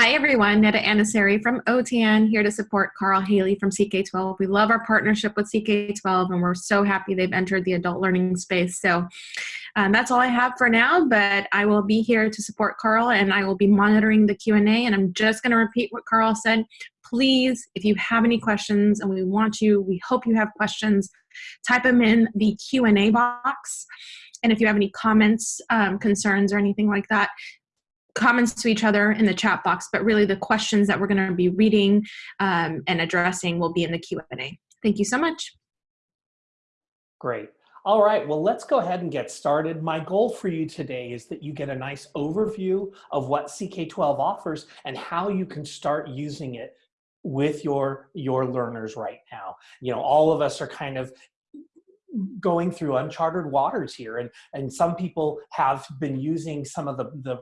Hi everyone, Netta Anasari from OTAN here to support Carl Haley from CK12. We love our partnership with CK12 and we're so happy they've entered the adult learning space. So um, that's all I have for now, but I will be here to support Carl and I will be monitoring the Q&A and I'm just gonna repeat what Carl said. Please, if you have any questions and we want you, we hope you have questions, type them in the Q&A box. And if you have any comments, um, concerns, or anything like that, comments to each other in the chat box, but really the questions that we're going to be reading um, and addressing will be in the Q&A. Thank you so much. Great. All right, well, let's go ahead and get started. My goal for you today is that you get a nice overview of what CK12 offers and how you can start using it with your, your learners right now. You know, all of us are kind of going through uncharted waters here and and some people have been using some of the the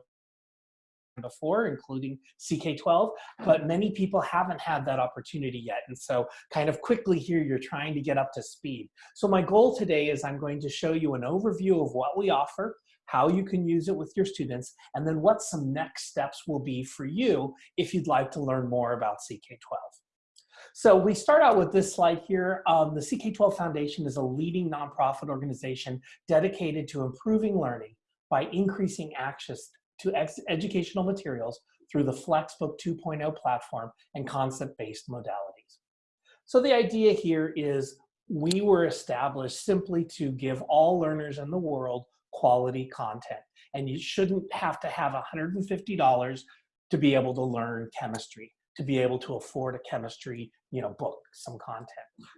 before, including CK12, but many people haven't had that opportunity yet. And so kind of quickly here, you're trying to get up to speed. So my goal today is I'm going to show you an overview of what we offer, how you can use it with your students, and then what some next steps will be for you if you'd like to learn more about CK12. So we start out with this slide here. Um, the CK12 Foundation is a leading nonprofit organization dedicated to improving learning by increasing access to educational materials through the Flexbook 2.0 platform and concept-based modalities. So the idea here is we were established simply to give all learners in the world quality content. And you shouldn't have to have $150 to be able to learn chemistry, to be able to afford a chemistry you know, book, some content.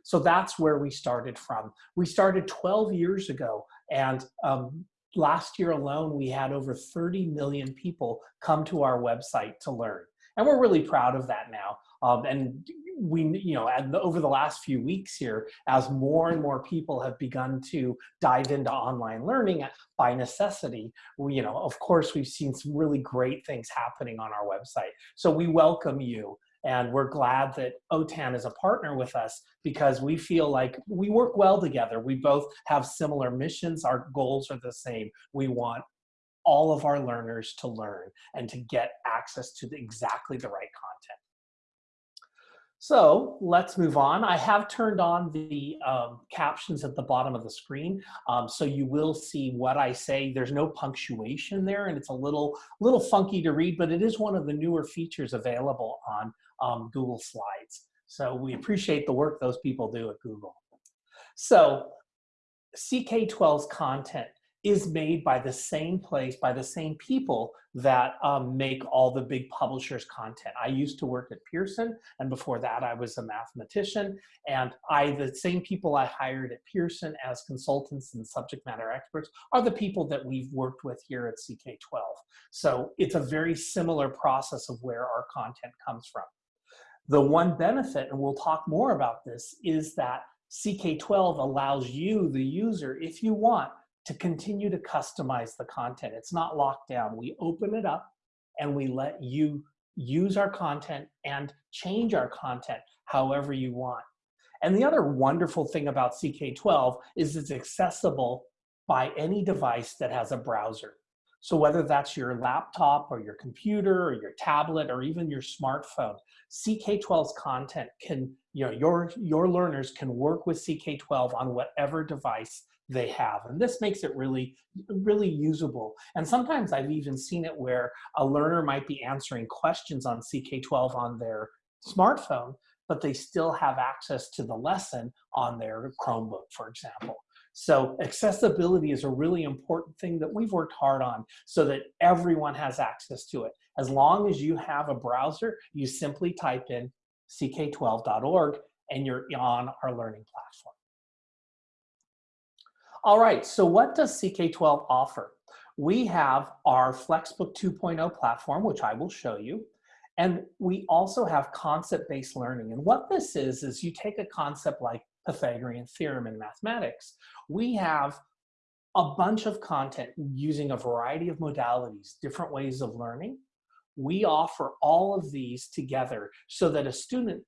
So that's where we started from. We started 12 years ago and um, last year alone, we had over 30 million people come to our website to learn. And we're really proud of that now. Um, and we, you know, and over the last few weeks here, as more and more people have begun to dive into online learning by necessity, we, you know, of course, we've seen some really great things happening on our website. So we welcome you and we're glad that OTAN is a partner with us because we feel like we work well together. We both have similar missions. Our goals are the same. We want all of our learners to learn and to get access to the, exactly the right content. So let's move on. I have turned on the um, captions at the bottom of the screen, um, so you will see what I say. There's no punctuation there, and it's a little, little funky to read, but it is one of the newer features available on um, Google Slides. So we appreciate the work those people do at Google. So CK12's content is made by the same place, by the same people that um, make all the big publishers content. I used to work at Pearson, and before that I was a mathematician, and I, the same people I hired at Pearson as consultants and subject matter experts are the people that we've worked with here at CK12. So it's a very similar process of where our content comes from. The one benefit, and we'll talk more about this, is that CK12 allows you, the user, if you want, to continue to customize the content. It's not locked down. We open it up and we let you use our content and change our content however you want. And the other wonderful thing about CK12 is it's accessible by any device that has a browser. So whether that's your laptop or your computer or your tablet or even your smartphone, CK12's content can, you know, your, your learners can work with CK12 on whatever device they have. And this makes it really, really usable. And sometimes I've even seen it where a learner might be answering questions on CK12 on their smartphone, but they still have access to the lesson on their Chromebook, for example. So accessibility is a really important thing that we've worked hard on so that everyone has access to it. As long as you have a browser, you simply type in ck12.org and you're on our learning platform. All right, so what does CK12 offer? We have our Flexbook 2.0 platform, which I will show you. And we also have concept-based learning. And what this is, is you take a concept like Pythagorean theorem in mathematics. We have a bunch of content using a variety of modalities, different ways of learning. We offer all of these together so that a student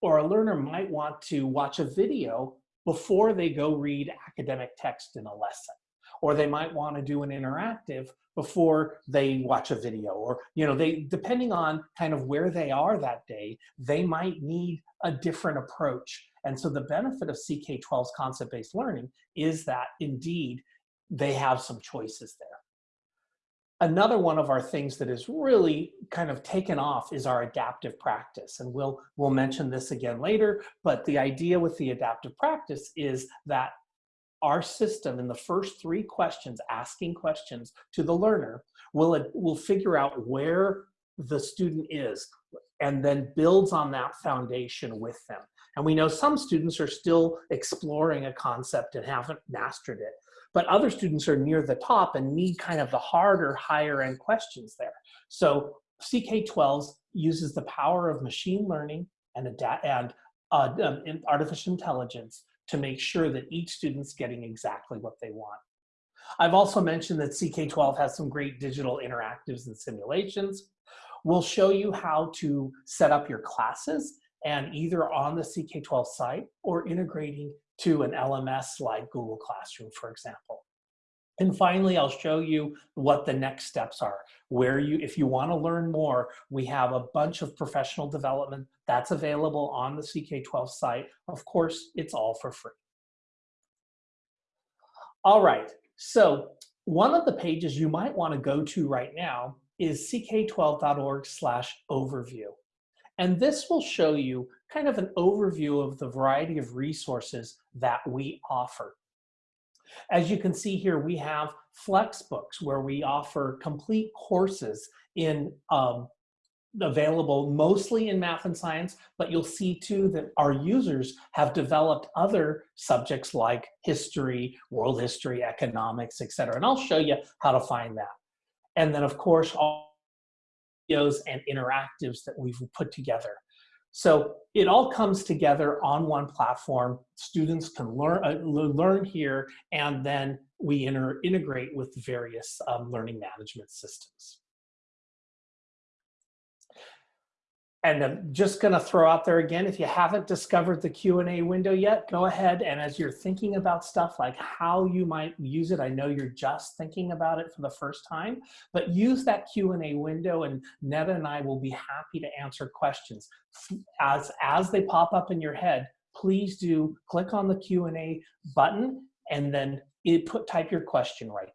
or a learner might want to watch a video before they go read academic text in a lesson. or they might want to do an interactive before they watch a video or you know they depending on kind of where they are that day they might need a different approach and so the benefit of ck12's concept-based learning is that indeed they have some choices there another one of our things that is really kind of taken off is our adaptive practice and we'll we'll mention this again later but the idea with the adaptive practice is that our system in the first three questions, asking questions to the learner, will, will figure out where the student is and then builds on that foundation with them. And we know some students are still exploring a concept and haven't mastered it, but other students are near the top and need kind of the harder, higher end questions there. So CK12 uses the power of machine learning and, and uh, um, artificial intelligence to make sure that each student's getting exactly what they want. I've also mentioned that CK12 has some great digital interactives and simulations. We'll show you how to set up your classes and either on the CK12 site or integrating to an LMS like Google Classroom, for example. And finally, I'll show you what the next steps are. Where you, if you wanna learn more, we have a bunch of professional development that's available on the CK12 site. Of course, it's all for free. All right, so one of the pages you might wanna go to right now is ck12.org slash overview. And this will show you kind of an overview of the variety of resources that we offer. As you can see here, we have Flexbooks where we offer complete courses in um, available mostly in math and science, but you'll see too that our users have developed other subjects like history, world history, economics, etc. And I'll show you how to find that. And then of course, all videos and interactives that we've put together. So it all comes together on one platform. Students can learn, uh, learn here, and then we inter integrate with various um, learning management systems. And I'm just gonna throw out there again, if you haven't discovered the Q&A window yet, go ahead and as you're thinking about stuff like how you might use it, I know you're just thinking about it for the first time, but use that Q&A window and Netta and I will be happy to answer questions. As, as they pop up in your head, please do click on the Q&A button and then it put type your question right.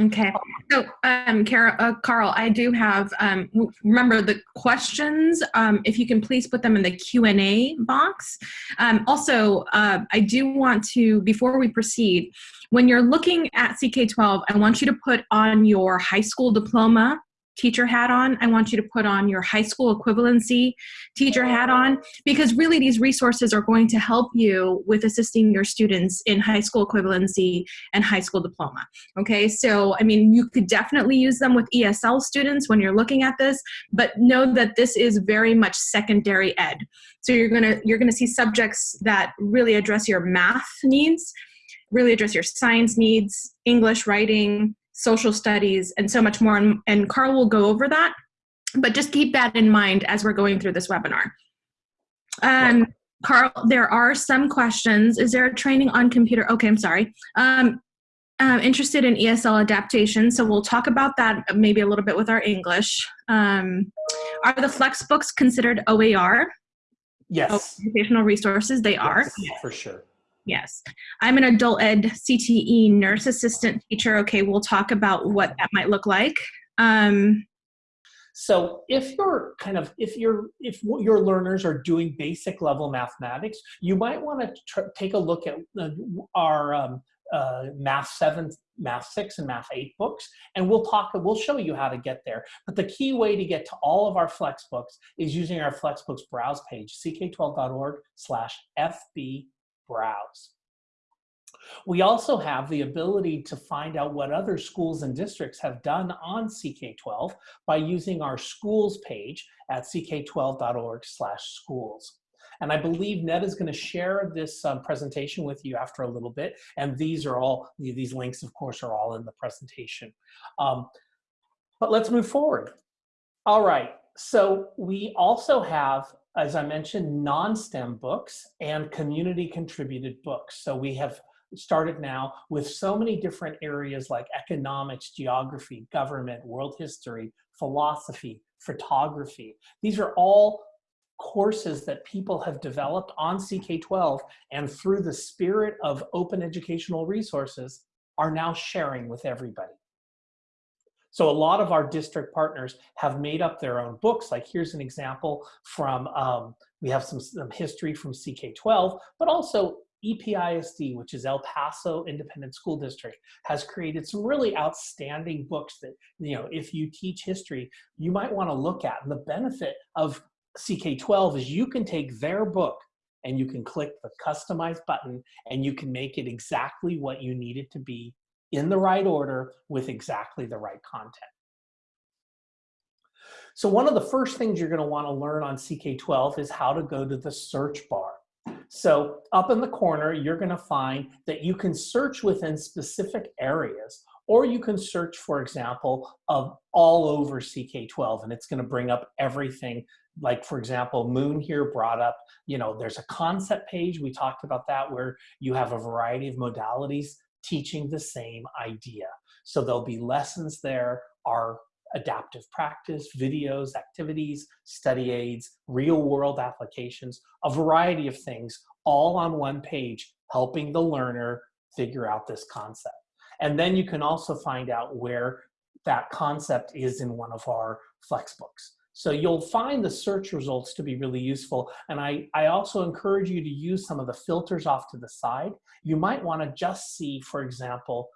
Okay. So, um, Kara, uh, Carl, I do have, um, remember the questions, um, if you can please put them in the Q&A box. Um, also, uh, I do want to, before we proceed, when you're looking at CK12, I want you to put on your high school diploma teacher hat on. I want you to put on your high school equivalency teacher hat on because really these resources are going to help you with assisting your students in high school equivalency and high school diploma. Okay, so I mean, you could definitely use them with ESL students when you're looking at this, but know that this is very much secondary ed. So you're gonna, you're gonna see subjects that really address your math needs, really address your science needs, English, writing, social studies, and so much more. And, and Carl will go over that, but just keep that in mind as we're going through this webinar. Um, Carl, there are some questions. Is there a training on computer? Okay, I'm sorry. Um, I'm interested in ESL adaptation, so we'll talk about that maybe a little bit with our English. Um, are the Flexbooks considered OER? Yes. Educational resources, they yes, are. For sure. Yes. I'm an adult ed CTE nurse assistant teacher. Okay, we'll talk about what that might look like. Um, so if you're kind of, if you're, if your learners are doing basic level mathematics, you might want to take a look at uh, our um, uh, Math 7, Math 6, and Math 8 books, and we'll talk, we'll show you how to get there. But the key way to get to all of our Flexbooks is using our Flexbooks browse page, ck12.org slash FB browse. We also have the ability to find out what other schools and districts have done on CK12 by using our schools page at ck12.org slash schools. And I believe Ned is going to share this um, presentation with you after a little bit. And these are all, these links, of course, are all in the presentation. Um, but let's move forward. All right, so we also have as I mentioned, non-STEM books and community contributed books. So we have started now with so many different areas like economics, geography, government, world history, philosophy, photography. These are all courses that people have developed on CK12 and through the spirit of open educational resources are now sharing with everybody. So a lot of our district partners have made up their own books. Like here's an example from, um, we have some, some history from CK12, but also EPISD, which is El Paso Independent School District, has created some really outstanding books that, you know, if you teach history, you might want to look at. And the benefit of CK12 is you can take their book and you can click the customize button and you can make it exactly what you need it to be in the right order with exactly the right content. So one of the first things you're gonna wanna learn on CK12 is how to go to the search bar. So up in the corner, you're gonna find that you can search within specific areas or you can search, for example, of all over CK12 and it's gonna bring up everything like for example, Moon here brought up, you know, there's a concept page, we talked about that, where you have a variety of modalities teaching the same idea. So there'll be lessons there, our adaptive practice, videos, activities, study aids, real world applications, a variety of things all on one page, helping the learner figure out this concept. And then you can also find out where that concept is in one of our flexbooks. So you'll find the search results to be really useful. And I, I also encourage you to use some of the filters off to the side. You might want to just see, for example,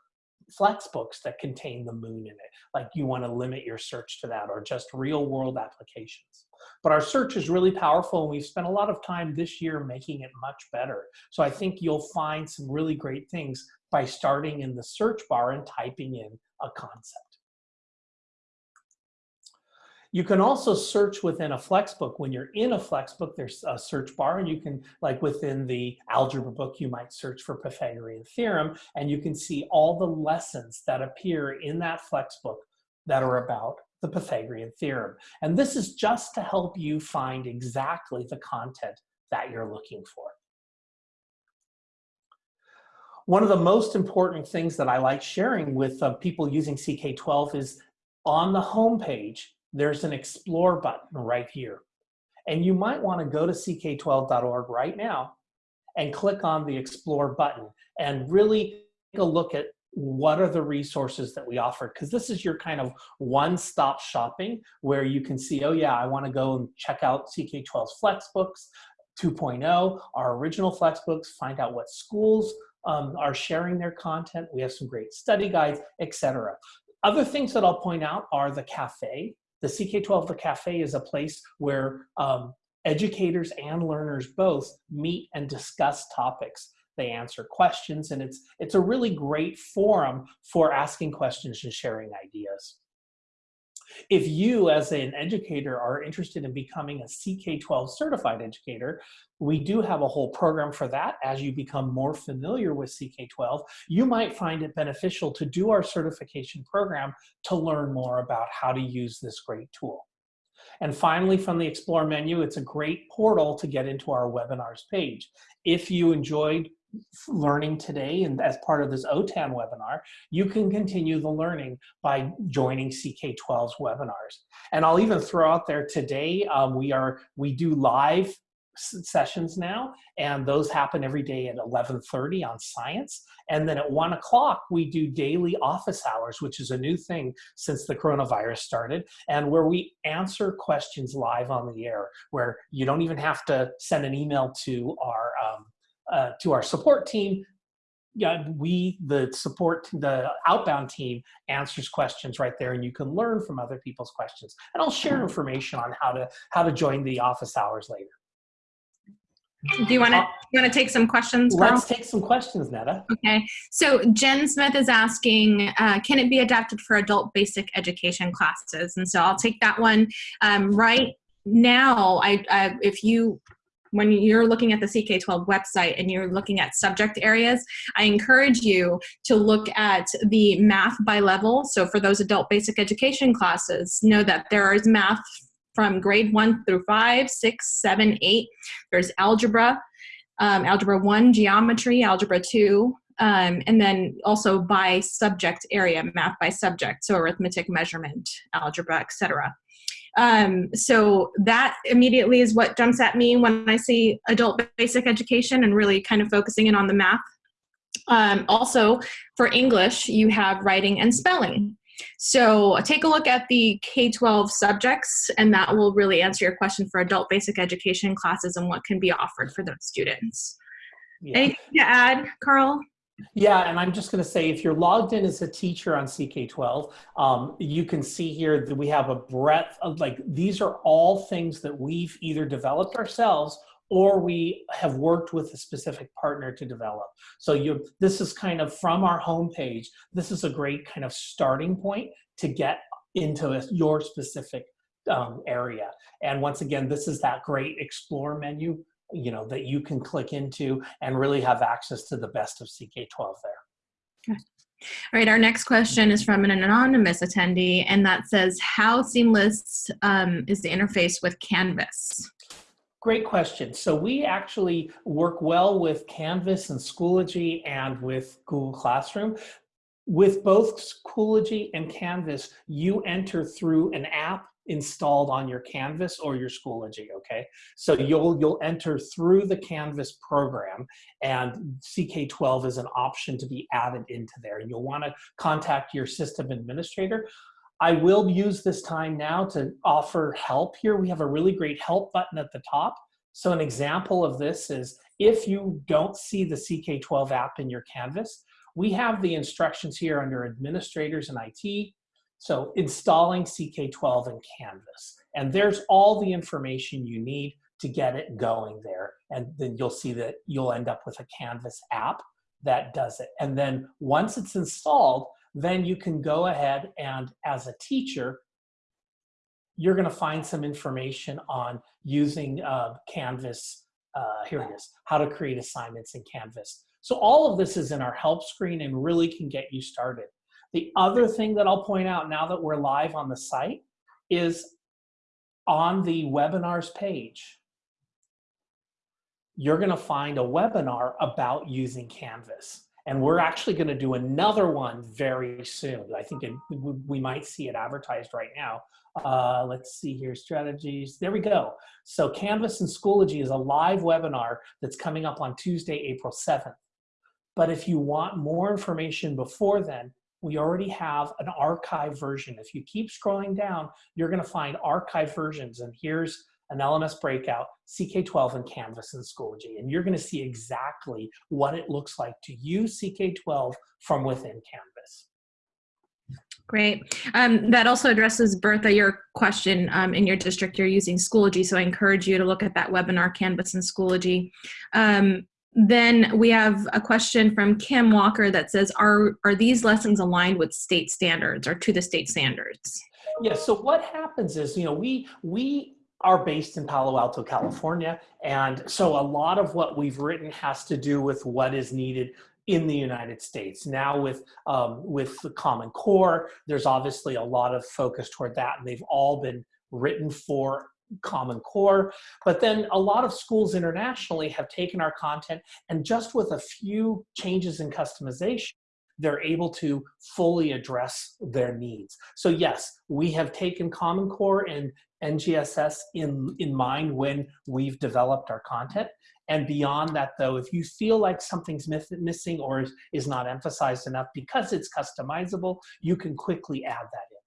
flexbooks that contain the moon in it. Like you want to limit your search to that or just real world applications. But our search is really powerful and we've spent a lot of time this year making it much better. So I think you'll find some really great things by starting in the search bar and typing in a concept. You can also search within a Flexbook. When you're in a Flexbook, there's a search bar and you can, like within the algebra book, you might search for Pythagorean theorem and you can see all the lessons that appear in that Flexbook that are about the Pythagorean theorem. And this is just to help you find exactly the content that you're looking for. One of the most important things that I like sharing with uh, people using CK12 is on the home page, there's an explore button right here. And you might want to go to ck12.org right now and click on the explore button and really take a look at what are the resources that we offer because this is your kind of one-stop shopping where you can see oh yeah i want to go and check out ck12's flexbooks 2.0 our original flexbooks find out what schools um, are sharing their content. We have some great study guides etc other things that i'll point out are the cafe the CK12 The Cafe is a place where um, educators and learners both meet and discuss topics. They answer questions and it's, it's a really great forum for asking questions and sharing ideas. If you as an educator are interested in becoming a CK12 certified educator, we do have a whole program for that. As you become more familiar with CK12, you might find it beneficial to do our certification program to learn more about how to use this great tool. And finally, from the Explore menu, it's a great portal to get into our webinars page. If you enjoyed learning today and as part of this OTAN webinar, you can continue the learning by joining CK12's webinars. And I'll even throw out there today, um, we are we do live sessions now, and those happen every day at 11.30 on science. And then at one o'clock, we do daily office hours, which is a new thing since the coronavirus started, and where we answer questions live on the air, where you don't even have to send an email to our um, uh, to our support team, yeah, we, the support, the outbound team answers questions right there and you can learn from other people's questions. And I'll share information on how to, how to join the office hours later. Do you want to uh, you want to take some questions? Carl? Let's take some questions, Netta. Okay. So Jen Smith is asking, uh, can it be adapted for adult basic education classes? And so I'll take that one. Um, right now, I, I if you when you're looking at the CK12 website and you're looking at subject areas, I encourage you to look at the math by level. So for those adult basic education classes, know that there is math from grade one through five, six, seven, eight. There's algebra, um, algebra one, geometry, algebra two, Um, and then also by subject area, math by subject, so arithmetic, measurement, algebra, etc. Um, so that immediately is what jumps at me when I see adult basic education and really kind of focusing in on the math. Um, also, for English, you have writing and spelling. So take a look at the K-12 subjects and that will really answer your question for adult basic education classes and what can be offered for those students. Yeah. Anything to add, Carl? Yeah, and I'm just going to say if you're logged in as a teacher on CK12, um, you can see here that we have a breadth of like, these are all things that we've either developed ourselves or we have worked with a specific partner to develop. So you, this is kind of from our homepage, this is a great kind of starting point to get into a, your specific um, area. And once again, this is that great explore menu, you know, that you can click into and really have access to the best of CK12 there. Okay. All right, our next question is from an anonymous attendee, and that says, how seamless um, is the interface with Canvas? Great question. So we actually work well with Canvas and Schoology and with Google Classroom. With both Schoology and Canvas, you enter through an app installed on your Canvas or your Schoology, okay? So you'll, you'll enter through the Canvas program and CK12 is an option to be added into there. And you'll wanna contact your system administrator. I will use this time now to offer help here. We have a really great help button at the top. So an example of this is if you don't see the CK12 app in your Canvas, we have the instructions here under administrators and IT. So installing CK12 in Canvas. And there's all the information you need to get it going there. And then you'll see that you'll end up with a Canvas app that does it. And then once it's installed, then you can go ahead and as a teacher, you're gonna find some information on using uh, Canvas, uh, here it is, how to create assignments in Canvas. So all of this is in our help screen and really can get you started. The other thing that I'll point out now that we're live on the site is on the webinars page, you're gonna find a webinar about using Canvas. And we're actually going to do another one very soon. I think it, we might see it advertised right now. Uh, let's see here, strategies. There we go. So Canvas and Schoology is a live webinar that's coming up on Tuesday, April 7th. But if you want more information before then, we already have an archive version. If you keep scrolling down, you're going to find archive versions. And here's an LMS breakout, CK12 and Canvas and Schoology. And you're gonna see exactly what it looks like to use CK12 from within Canvas. Great. Um, that also addresses, Bertha, your question um, in your district, you're using Schoology, so I encourage you to look at that webinar, Canvas and Schoology. Um, then we have a question from Kim Walker that says, are, are these lessons aligned with state standards or to the state standards? Yeah, so what happens is, you know, we, we are based in Palo Alto, California. And so a lot of what we've written has to do with what is needed in the United States. Now with, um, with the Common Core, there's obviously a lot of focus toward that and they've all been written for Common Core. But then a lot of schools internationally have taken our content and just with a few changes in customization, they're able to fully address their needs. So yes, we have taken Common Core and NGSS in, in mind when we've developed our content. And beyond that though, if you feel like something's missing or is, is not emphasized enough because it's customizable, you can quickly add that in.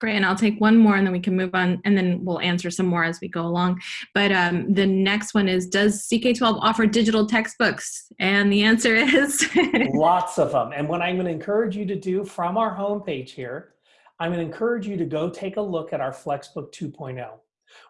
Great, and I'll take one more and then we can move on and then we'll answer some more as we go along. But um, the next one is, does CK12 offer digital textbooks? And the answer is? Lots of them. And what I'm gonna encourage you to do from our homepage here, I'm gonna encourage you to go take a look at our Flexbook 2.0.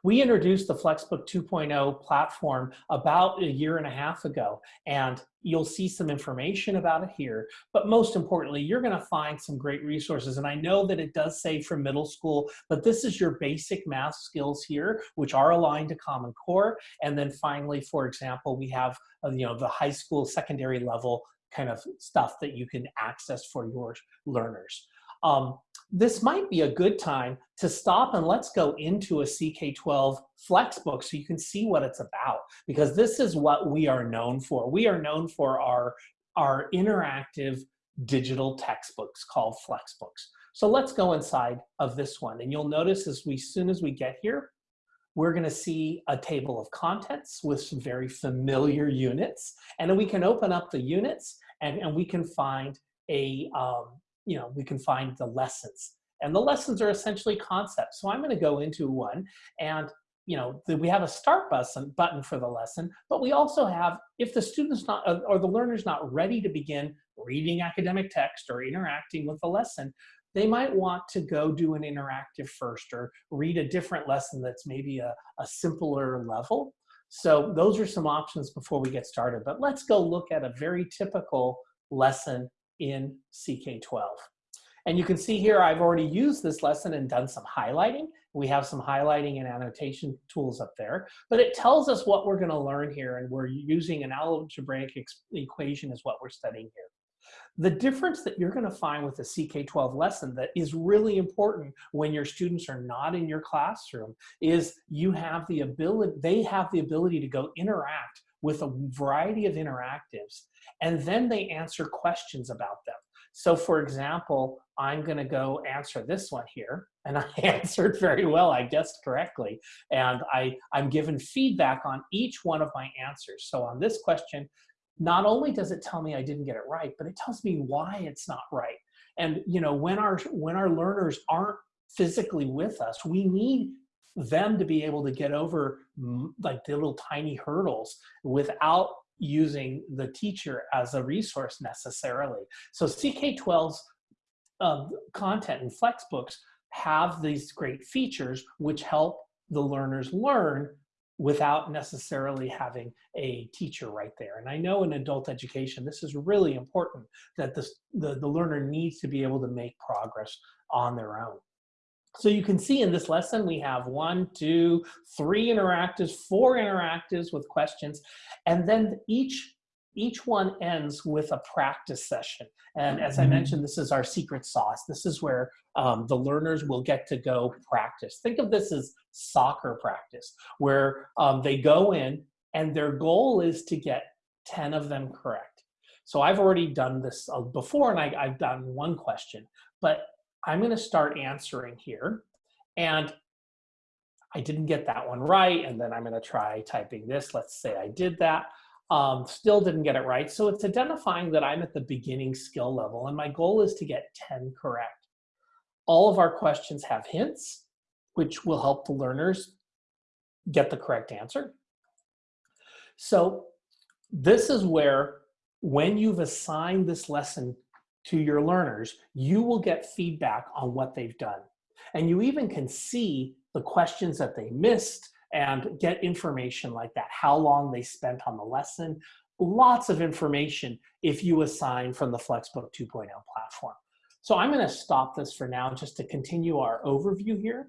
We introduced the Flexbook 2.0 platform about a year and a half ago, and you'll see some information about it here. But most importantly, you're gonna find some great resources. And I know that it does say for middle school, but this is your basic math skills here, which are aligned to Common Core. And then finally, for example, we have uh, you know the high school secondary level kind of stuff that you can access for your learners. Um, this might be a good time to stop and let's go into a CK12 Flexbook so you can see what it's about because this is what we are known for. We are known for our, our interactive digital textbooks called Flexbooks. So let's go inside of this one and you'll notice as we soon as we get here, we're going to see a table of contents with some very familiar units. And then we can open up the units and, and we can find a, um, you know, we can find the lessons. And the lessons are essentially concepts. So I'm going to go into one and you know, we have a start button, button for the lesson, but we also have, if the student's not, or the learner's not ready to begin reading academic text or interacting with the lesson, they might want to go do an interactive first or read a different lesson that's maybe a, a simpler level. So those are some options before we get started, but let's go look at a very typical lesson in CK12. And you can see here, I've already used this lesson and done some highlighting. We have some highlighting and annotation tools up there, but it tells us what we're gonna learn here and we're using an algebraic equation is what we're studying here. The difference that you're going to find with a CK12 lesson that is really important when your students are not in your classroom is you have the ability, they have the ability to go interact with a variety of interactives and then they answer questions about them. So for example, I'm gonna go answer this one here and I answered very well, I guessed correctly. And I, I'm given feedback on each one of my answers. So on this question, not only does it tell me I didn't get it right, but it tells me why it's not right. And you know, when our when our learners aren't physically with us, we need them to be able to get over like the little tiny hurdles without using the teacher as a resource necessarily. So CK12's um, content and Flexbooks have these great features which help the learners learn without necessarily having a teacher right there. And I know in adult education, this is really important that the, the learner needs to be able to make progress on their own. So you can see in this lesson, we have one, two, three interactives, four interactives with questions, and then each each one ends with a practice session. And as I mm-hmm. mentioned, this is our secret sauce. This is where um, the learners will get to go practice. Think of this as soccer practice, where um, they go in and their goal is to get 10 of them correct. So I've already done this uh, before and I, I've done one question, but I'm gonna start answering here. And I didn't get that one right. And then I'm gonna try typing this. Let's say I did that. Um, still didn't get it right. So it's identifying that I'm at the beginning skill level and my goal is to get 10 correct. All of our questions have hints, which will help the learners get the correct answer. So this is where when you've assigned this lesson to your learners, you will get feedback on what they've done. And you even can see the questions that they missed and get information like that, how long they spent on the lesson, lots of information if you assign from the Flexbook 2.0 platform. So I'm gonna stop this for now just to continue our overview here,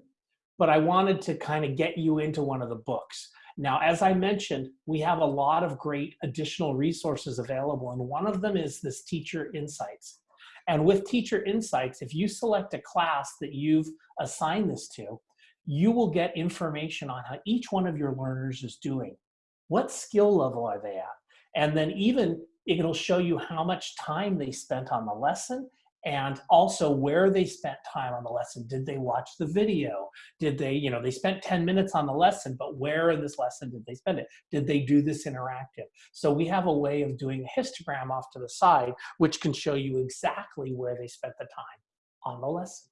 but I wanted to kind of get you into one of the books. Now, as I mentioned, we have a lot of great additional resources available, and one of them is this Teacher Insights. And with Teacher Insights, if you select a class that you've assigned this to, you will get information on how each one of your learners is doing. What skill level are they at? And then even it'll show you how much time they spent on the lesson and also where they spent time on the lesson. Did they watch the video? Did they, you know, they spent 10 minutes on the lesson, but where in this lesson did they spend it? Did they do this interactive? So we have a way of doing a histogram off to the side, which can show you exactly where they spent the time on the lesson.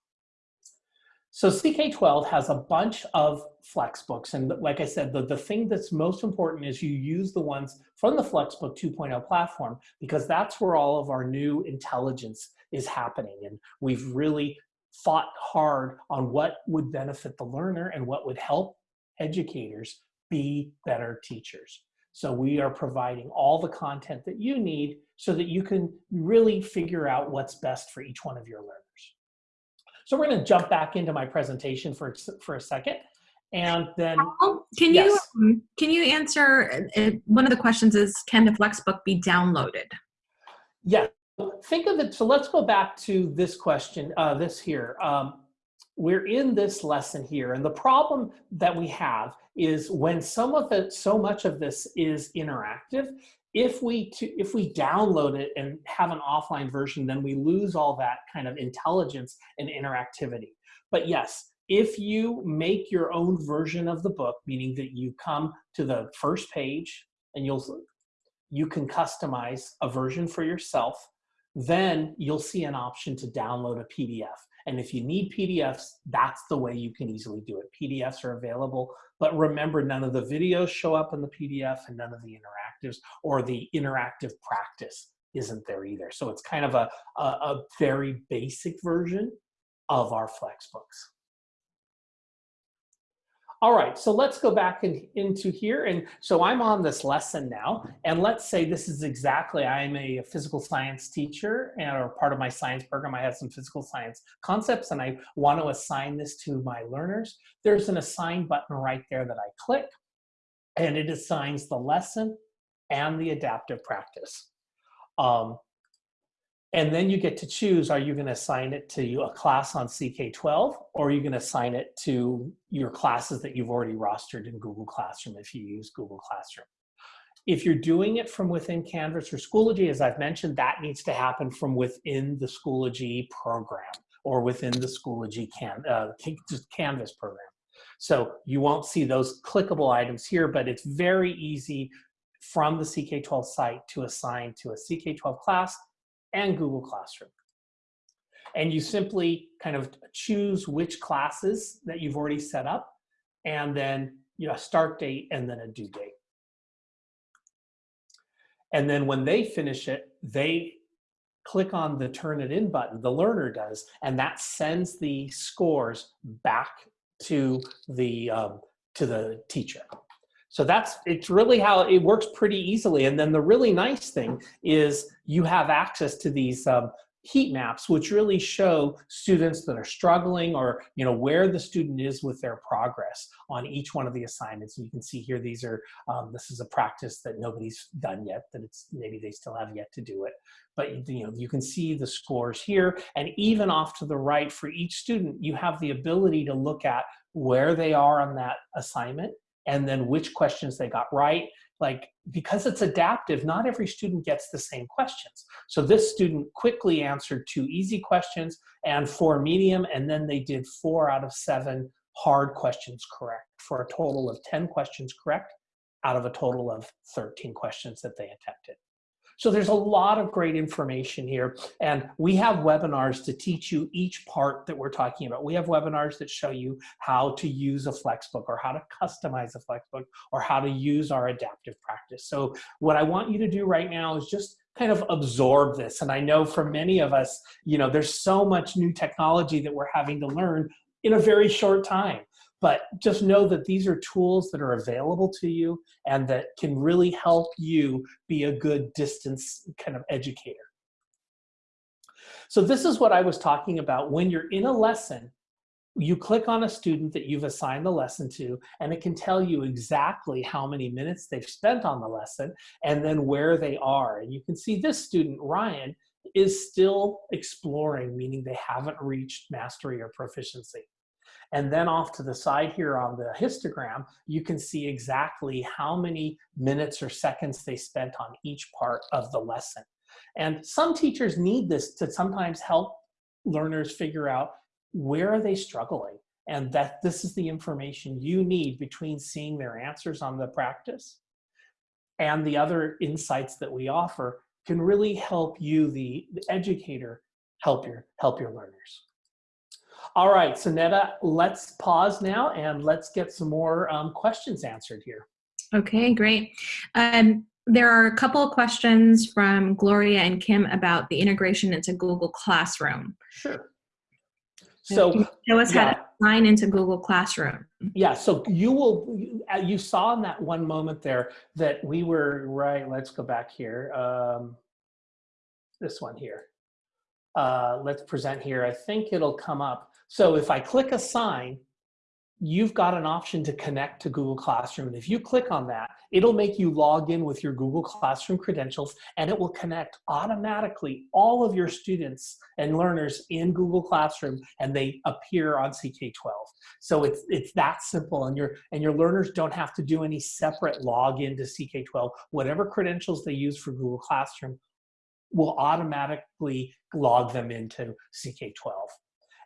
So CK12 has a bunch of Flexbooks. And like I said, the, the thing that's most important is you use the ones from the Flexbook 2.0 platform because that's where all of our new intelligence is happening. And we've really fought hard on what would benefit the learner and what would help educators be better teachers. So we are providing all the content that you need so that you can really figure out what's best for each one of your learners. So we're going to jump back into my presentation for, for a second. And then, can yes. you um, can you answer? Uh, one of the questions is, can the Flexbook be downloaded? Yes. Think of it, so let's go back to this question, uh, this here. Um, we're in this lesson here and the problem that we have is when some of it, so much of this is interactive, if we, to, if we download it and have an offline version, then we lose all that kind of intelligence and interactivity. But yes, if you make your own version of the book, meaning that you come to the first page and you'll, you can customize a version for yourself, then you'll see an option to download a PDF. And if you need PDFs, that's the way you can easily do it. PDFs are available, but remember none of the videos show up in the PDF and none of the interactives or the interactive practice isn't there either. So it's kind of a, a, a very basic version of our Flexbooks. All right, so let's go back in, into here. And so I'm on this lesson now, and let's say this is exactly, I'm a physical science teacher and or part of my science program, I have some physical science concepts and I want to assign this to my learners. There's an assign button right there that I click and it assigns the lesson and the adaptive practice. Um, and then you get to choose, are you gonna assign it to a class on CK12 or are you gonna assign it to your classes that you've already rostered in Google Classroom if you use Google Classroom. If you're doing it from within Canvas or Schoology, as I've mentioned, that needs to happen from within the Schoology program or within the Schoology can, uh, Canvas program. So you won't see those clickable items here, but it's very easy from the CK12 site to assign to a CK12 class and Google Classroom. And you simply kind of choose which classes that you've already set up and then you know, a start date and then a due date. And then when they finish it, they click on the turn it in button, the learner does, and that sends the scores back to the, um, to the teacher. So that's, it's really how it works pretty easily. And then the really nice thing is you have access to these um, heat maps, which really show students that are struggling or you know where the student is with their progress on each one of the assignments. And you can see here, these are, um, this is a practice that nobody's done yet, that it's maybe they still have yet to do it. But you know, you can see the scores here and even off to the right for each student, you have the ability to look at where they are on that assignment and then which questions they got right. Like, because it's adaptive, not every student gets the same questions. So this student quickly answered two easy questions and four medium, and then they did four out of seven hard questions correct for a total of 10 questions correct out of a total of 13 questions that they attempted. So there's a lot of great information here. And we have webinars to teach you each part that we're talking about. We have webinars that show you how to use a Flexbook or how to customize a Flexbook or how to use our adaptive practice. So what I want you to do right now is just kind of absorb this. And I know for many of us, you know, there's so much new technology that we're having to learn in a very short time. But just know that these are tools that are available to you and that can really help you be a good distance kind of educator. So this is what I was talking about. When you're in a lesson, you click on a student that you've assigned the lesson to, and it can tell you exactly how many minutes they've spent on the lesson and then where they are. And you can see this student, Ryan, is still exploring, meaning they haven't reached mastery or proficiency. And then off to the side here on the histogram, you can see exactly how many minutes or seconds they spent on each part of the lesson. And some teachers need this to sometimes help learners figure out where are they struggling and that this is the information you need between seeing their answers on the practice and the other insights that we offer can really help you, the, the educator, help your, help your learners. All right, so Netta, let's pause now and let's get some more um, questions answered here. Okay, great. Um, there are a couple of questions from Gloria and Kim about the integration into Google Classroom. Sure. So show us yeah. how to sign into Google Classroom. Yeah, so you will, you saw in that one moment there that we were, right, let's go back here. Um, this one here. Uh, let's present here. I think it'll come up. So if I click assign, you've got an option to connect to Google Classroom. And if you click on that, it'll make you log in with your Google Classroom credentials and it will connect automatically all of your students and learners in Google Classroom and they appear on CK12. So it's, it's that simple and your, and your learners don't have to do any separate login to CK12. Whatever credentials they use for Google Classroom will automatically log them into CK12.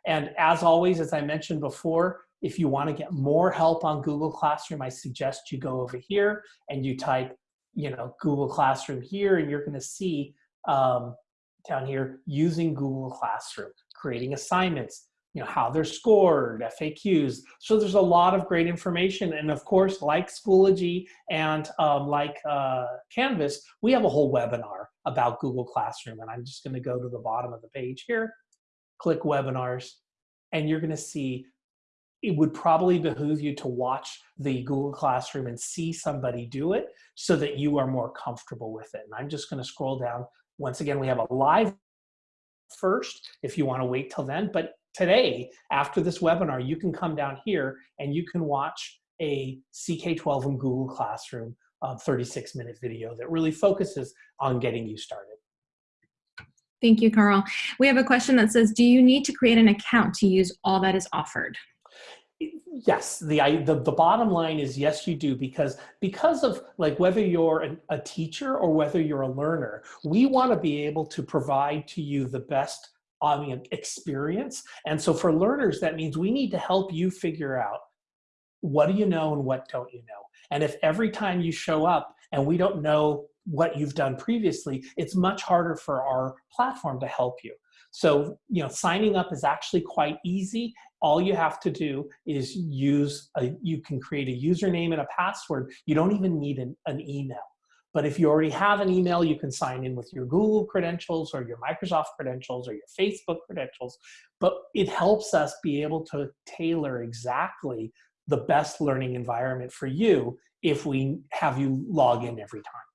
And as always, as I mentioned before, if you want to get more help on Google Classroom, I suggest you go over here and you type, you know, Google Classroom here, and you're going to see um, down here using Google Classroom, creating assignments, you know, how they're scored, FAQs. So there's a lot of great information. And of course, like Schoology and um, like uh, Canvas, we have a whole webinar about Google Classroom. And I'm just going to go to the bottom of the page here, click webinars, and you're going to see it would probably behoove you to watch the Google Classroom and see somebody do it so that you are more comfortable with it. And I'm just gonna scroll down. Once again, we have a live first if you wanna wait till then, but today, after this webinar, you can come down here and you can watch a CK12 in Google Classroom um, 36 minute video that really focuses on getting you started. Thank you, Carl. We have a question that says, do you need to create an account to use all that is offered? yes the, the the bottom line is yes you do because because of like whether you're a, a teacher or whether you're a learner we want to be able to provide to you the best um, experience and so for learners that means we need to help you figure out what do you know and what don't you know and if every time you show up and we don't know what you've done previously it's much harder for our platform to help you so, you know, signing up is actually quite easy. All you have to do is use, a, you can create a username and a password. You don't even need an, an email. But if you already have an email, you can sign in with your Google credentials or your Microsoft credentials or your Facebook credentials. But it helps us be able to tailor exactly the best learning environment for you if we have you log in every time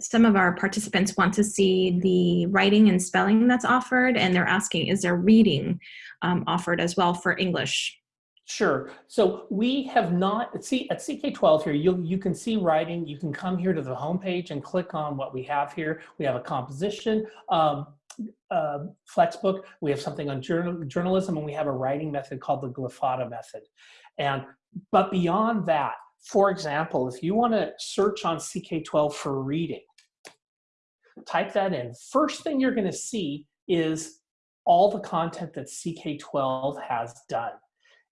some of our participants want to see the writing and spelling that's offered, and they're asking, is there reading um, offered as well for English? Sure. So we have not, see at CK12 here, you you can see writing, you can come here to the homepage and click on what we have here. We have a composition, um, uh, Flexbook, we have something on journal, journalism, and we have a writing method called the Glyphada method. And, but beyond that, for example, if you want to search on CK12 for reading, type that in. First thing you're going to see is all the content that CK12 has done.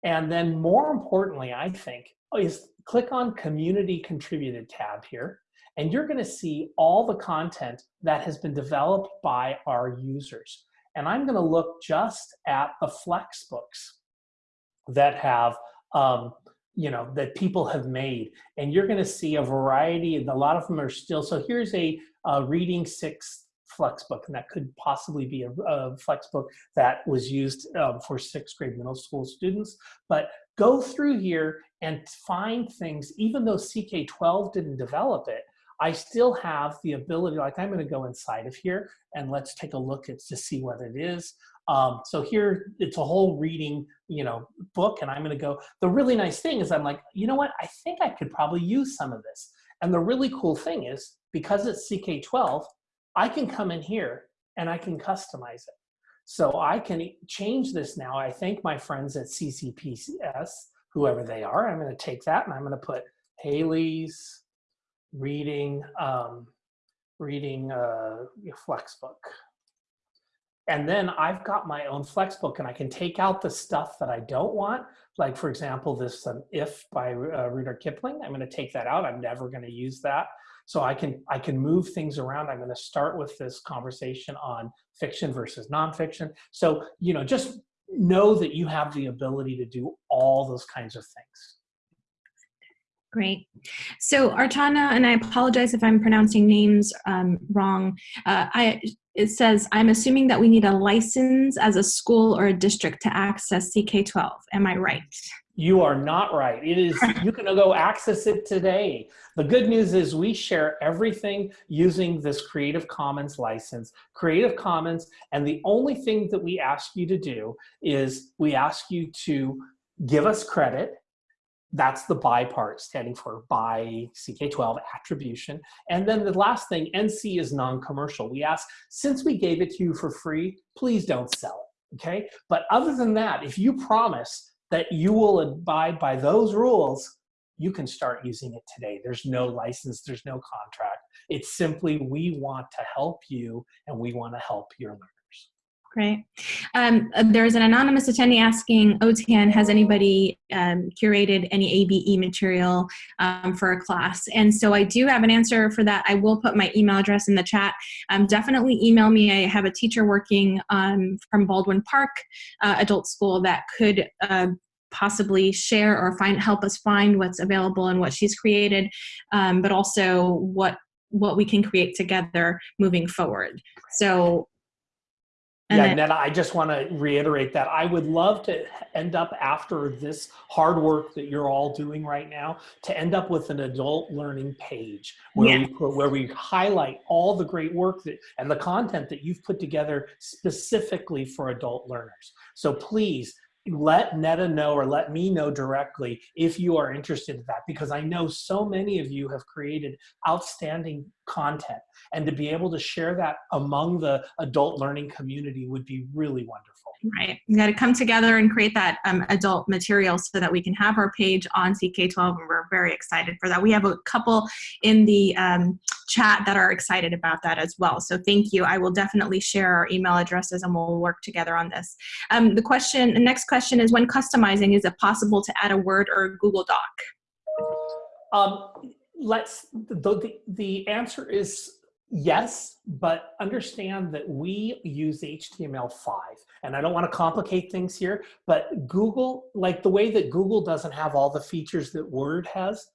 And then more importantly, I think, is click on Community Contributed tab here, and you're going to see all the content that has been developed by our users. And I'm going to look just at the Flexbooks that have um, you know that people have made and you're going to see a variety and a lot of them are still so here's a, reading six flexbook and that could possibly be a, a flexbook that was used um, for sixth grade middle school students but go through here and find things even though ck12 didn't develop it I still have the ability, like I'm gonna go inside of here and let's take a look at to see what it is. Um, so here, it's a whole reading, you know, book, and I'm going to go. The really nice thing is I'm like, you know what? I think I could probably use some of this. And the really cool thing is, because it's CK12, I can come in here and I can customize it. So I can change this now. I thank my friends at CCPS, whoever they are. I'm going to take that and I'm going to put Haley's reading, um, reading uh, Flexbook. And then I've got my own Flexbook and I can take out the stuff that I don't want. Like for example, this um, If by uh, Rudyard Kipling, I'm gonna take that out. I'm never gonna use that. So I can, I can move things around. I'm gonna start with this conversation on fiction versus nonfiction. So, you know, just know that you have the ability to do all those kinds of things. Great. So Artana, and I apologize if I'm pronouncing names um, wrong. Uh, I it says, I'm assuming that we need a license as a school or a district to access CK12. Am I right? You are not right. It is, you can go access it today. The good news is we share everything using this Creative Commons license, Creative Commons, and the only thing that we ask you to do is we ask you to give us credit that's the by part standing for by CK12 attribution. And then the last thing, NC is non-commercial. We ask, since we gave it to you for free, please don't sell it, okay? But other than that, if you promise that you will abide by those rules, you can start using it today. There's no license, there's no contract. It's simply we want to help you and we want to help your learners. Great. Um, uh, there's an anonymous attendee asking OTAN, has anybody um, curated any ABE material um, for a class? And so I do have an answer for that. I will put my email address in the chat. Um, definitely email me. I have a teacher working um, from Baldwin Park uh, Adult School that could uh, possibly share or find help us find what's available and what she's created, um, but also what what we can create together moving forward. So and yeah, then, Netta, I just want to reiterate that I would love to end up after this hard work that you're all doing right now to end up with an adult learning page where yeah. we put, where we highlight all the great work that and the content that you've put together specifically for adult learners. So please let Netta know or let me know directly if you are interested in that because I know so many of you have created outstanding content and to be able to share that among the adult learning community would be really wonderful. Right. We got to come together and create that um, adult material so that we can have our page on CK12 and we're very excited for that. We have a couple in the um, chat that are excited about that as well. So thank you. I will definitely share our email addresses and we'll work together on this. Um, the question, the next question is when customizing, is it possible to add a Word or a Google Doc? Um, let's, the, the, the answer is yes, but understand that we use HTML5 and I don't want to complicate things here, but Google, like the way that Google doesn't have all the features that Word has,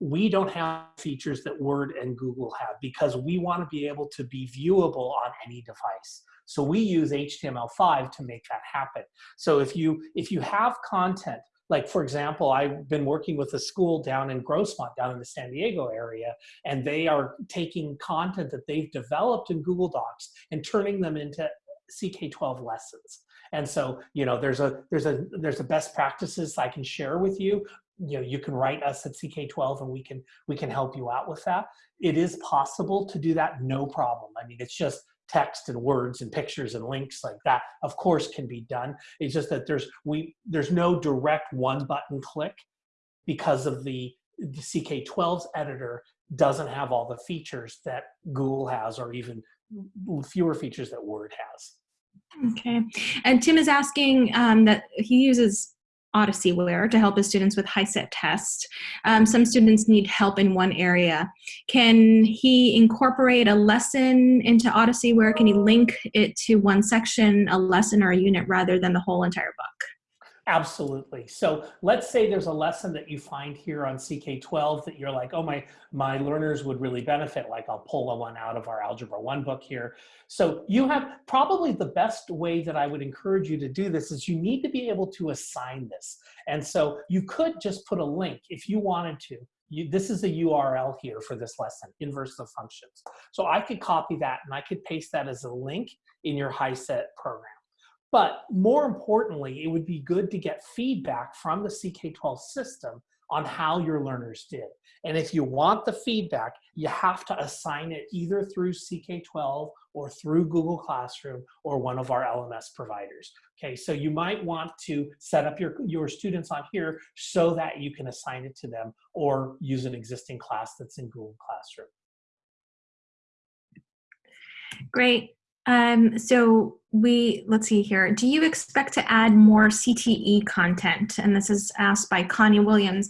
we don't have features that Word and Google have because we want to be able to be viewable on any device. So we use HTML5 to make that happen. So if you, if you have content, like for example, I've been working with a school down in Grossmont, down in the San Diego area, and they are taking content that they've developed in Google Docs and turning them into CK12 lessons. And so, you know, there's a there's a there's a best practices I can share with you. You know, you can write us at CK12 and we can we can help you out with that. It is possible to do that, no problem. I mean, it's just text and words and pictures and links like that of course can be done it's just that there's we there's no direct one button click because of the the ck12's editor doesn't have all the features that google has or even fewer features that word has Okay. And Tim is asking um, that he uses Odysseyware to help his students with HiSET tests. Um, some students need help in one area. Can he incorporate a lesson into Odysseyware? Can he link it to one section, a lesson, or a unit rather than the whole entire book? Absolutely. So let's say there's a lesson that you find here on CK12 that you're like, oh, my, my learners would really benefit. Like I'll pull a one out of our Algebra 1 book here. So you have probably the best way that I would encourage you to do this is you need to be able to assign this. And so you could just put a link if you wanted to. You, this is a URL here for this lesson, inverse of functions. So I could copy that and I could paste that as a link in your HiSET program. But more importantly, it would be good to get feedback from the CK12 system on how your learners did. And if you want the feedback, you have to assign it either through CK12 or through Google Classroom or one of our LMS providers. Okay, so you might want to set up your, your students on here so that you can assign it to them or use an existing class that's in Google Classroom. Great. Um, so we, let's see here. Do you expect to add more CTE content? And this is asked by Connie Williams.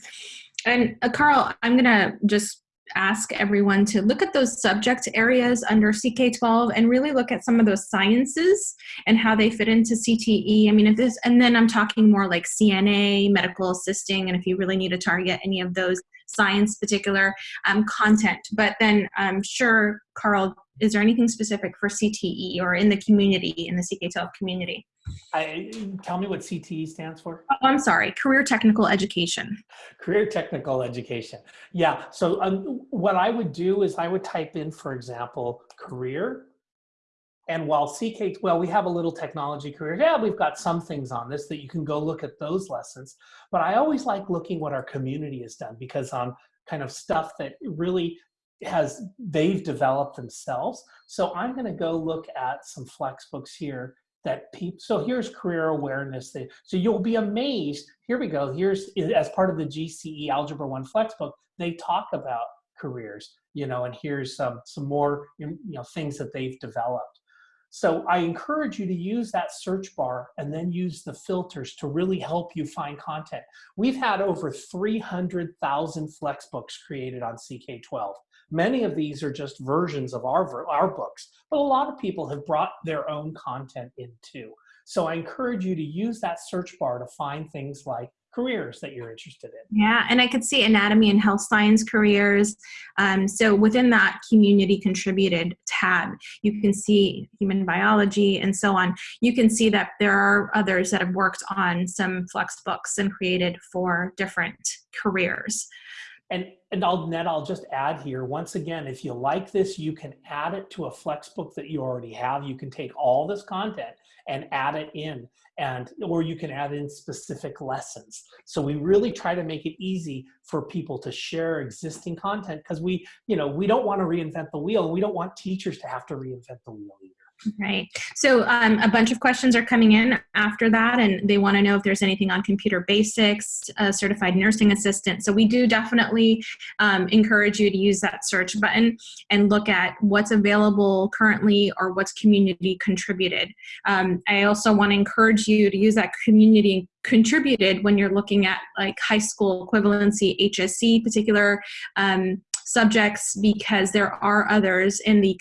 And uh, Carl, I'm gonna just ask everyone to look at those subject areas under CK12 and really look at some of those sciences and how they fit into CTE. I mean, if this, and then I'm talking more like CNA, medical assisting, and if you really need to target any of those science particular um, content. But then I'm sure, Carl, is there anything specific for CTE or in the community, in the CK12 community? I, tell me what CTE stands for. Oh, I'm sorry, Career Technical Education. Career Technical Education. Yeah, so um, what I would do is I would type in, for example, career And while CK, well, we have a little technology career. Yeah, we've got some things on this that you can go look at those lessons. But I always like looking what our community has done because on kind of stuff that really has, they've developed themselves. So I'm gonna go look at some Flexbooks here that people, so here's career awareness. So you'll be amazed. Here we go. Here's, as part of the GCE Algebra 1 Flexbook, they talk about careers, you know, and here's some, some more, you know, things that they've developed. So I encourage you to use that search bar and then use the filters to really help you find content. We've had over 300,000 Flexbooks created on CK12. Many of these are just versions of our, our books, but a lot of people have brought their own content in too. So I encourage you to use that search bar to find things like careers that you're interested in. Yeah, and I could see anatomy and health science careers. Um, so within that community contributed tab, you can see human biology and so on. You can see that there are others that have worked on some flex books and created for different careers. And, and I'll, Ned, I'll just add here, once again, if you like this, you can add it to a Flexbook that you already have. You can take all this content and add it in and or you can add in specific lessons. So we really try to make it easy for people to share existing content because we you know we don't want to reinvent the wheel. We don't want teachers to have to reinvent the wheel either Right. So um, a bunch of questions are coming in after that, and they want to know if there's anything on computer basics, certified nursing assistant. So we do definitely um, encourage you to use that search button and look at what's available currently or what's community contributed. Um, I also want to encourage you to use that community contributed when you're looking at like high school equivalency, HSC particular um, subjects because there are others in the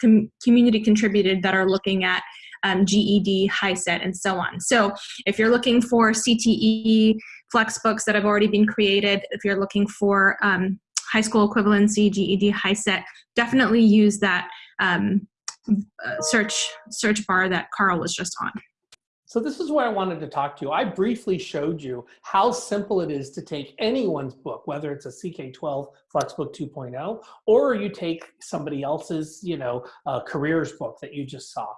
com community contributed that are looking at um, GED, HiSET, and so on. So if you're looking for CTE Flexbooks that have already been created, if you're looking for um, high school equivalency, GED, HiSET, definitely use that um, uh, search, search bar that Carl was just on. So this is where I wanted to talk to you. I briefly showed you how simple it is to take anyone's book, whether it's a CK12 Flexbook 2.0, or you take somebody else's, you know, uh, careers book that you just saw.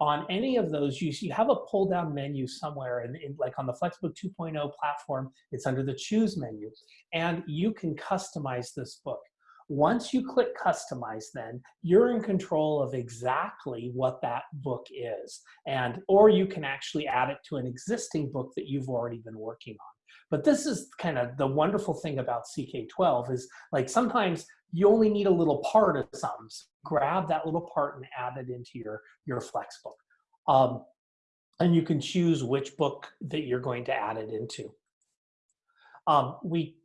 On any of those, you, you have a pull down menu somewhere, and like on the Flexbook 2.0 platform, it's under the choose menu, and you can customize this book. Once you click customize then, you're in control of exactly what that book is. And, or you can actually add it to an existing book that you've already been working on. But this is kind of the wonderful thing about CK12 is like sometimes you only need a little part of something. So grab that little part and add it into your, your Flexbook. Um, and you can choose which book that you're going to add it into. Um, we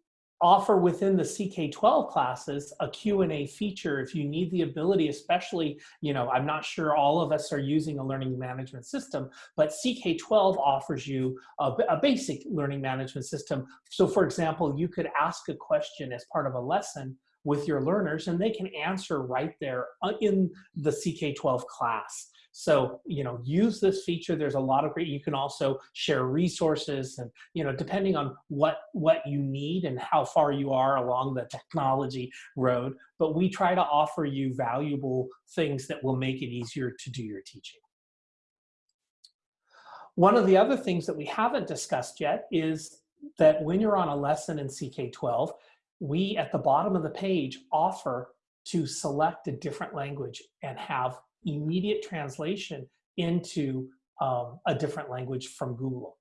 offer within the CK12 classes a Q&A feature if you need the ability, especially, you know, I'm not sure all of us are using a learning management system, but CK12 offers you a, a basic learning management system. So for example, you could ask a question as part of a lesson with your learners and they can answer right there uh, in the CK12 class. So, you know, use this feature. There's a lot of great, you can also share resources and, you know, depending on what, what you need and how far you are along the technology road, but we try to offer you valuable things that will make it easier to do your teaching. One of the other things that we haven't discussed yet is that when you're on a lesson in CK12, we at the bottom of the page offer to select a different language and have immediate translation into um, a different language from Google.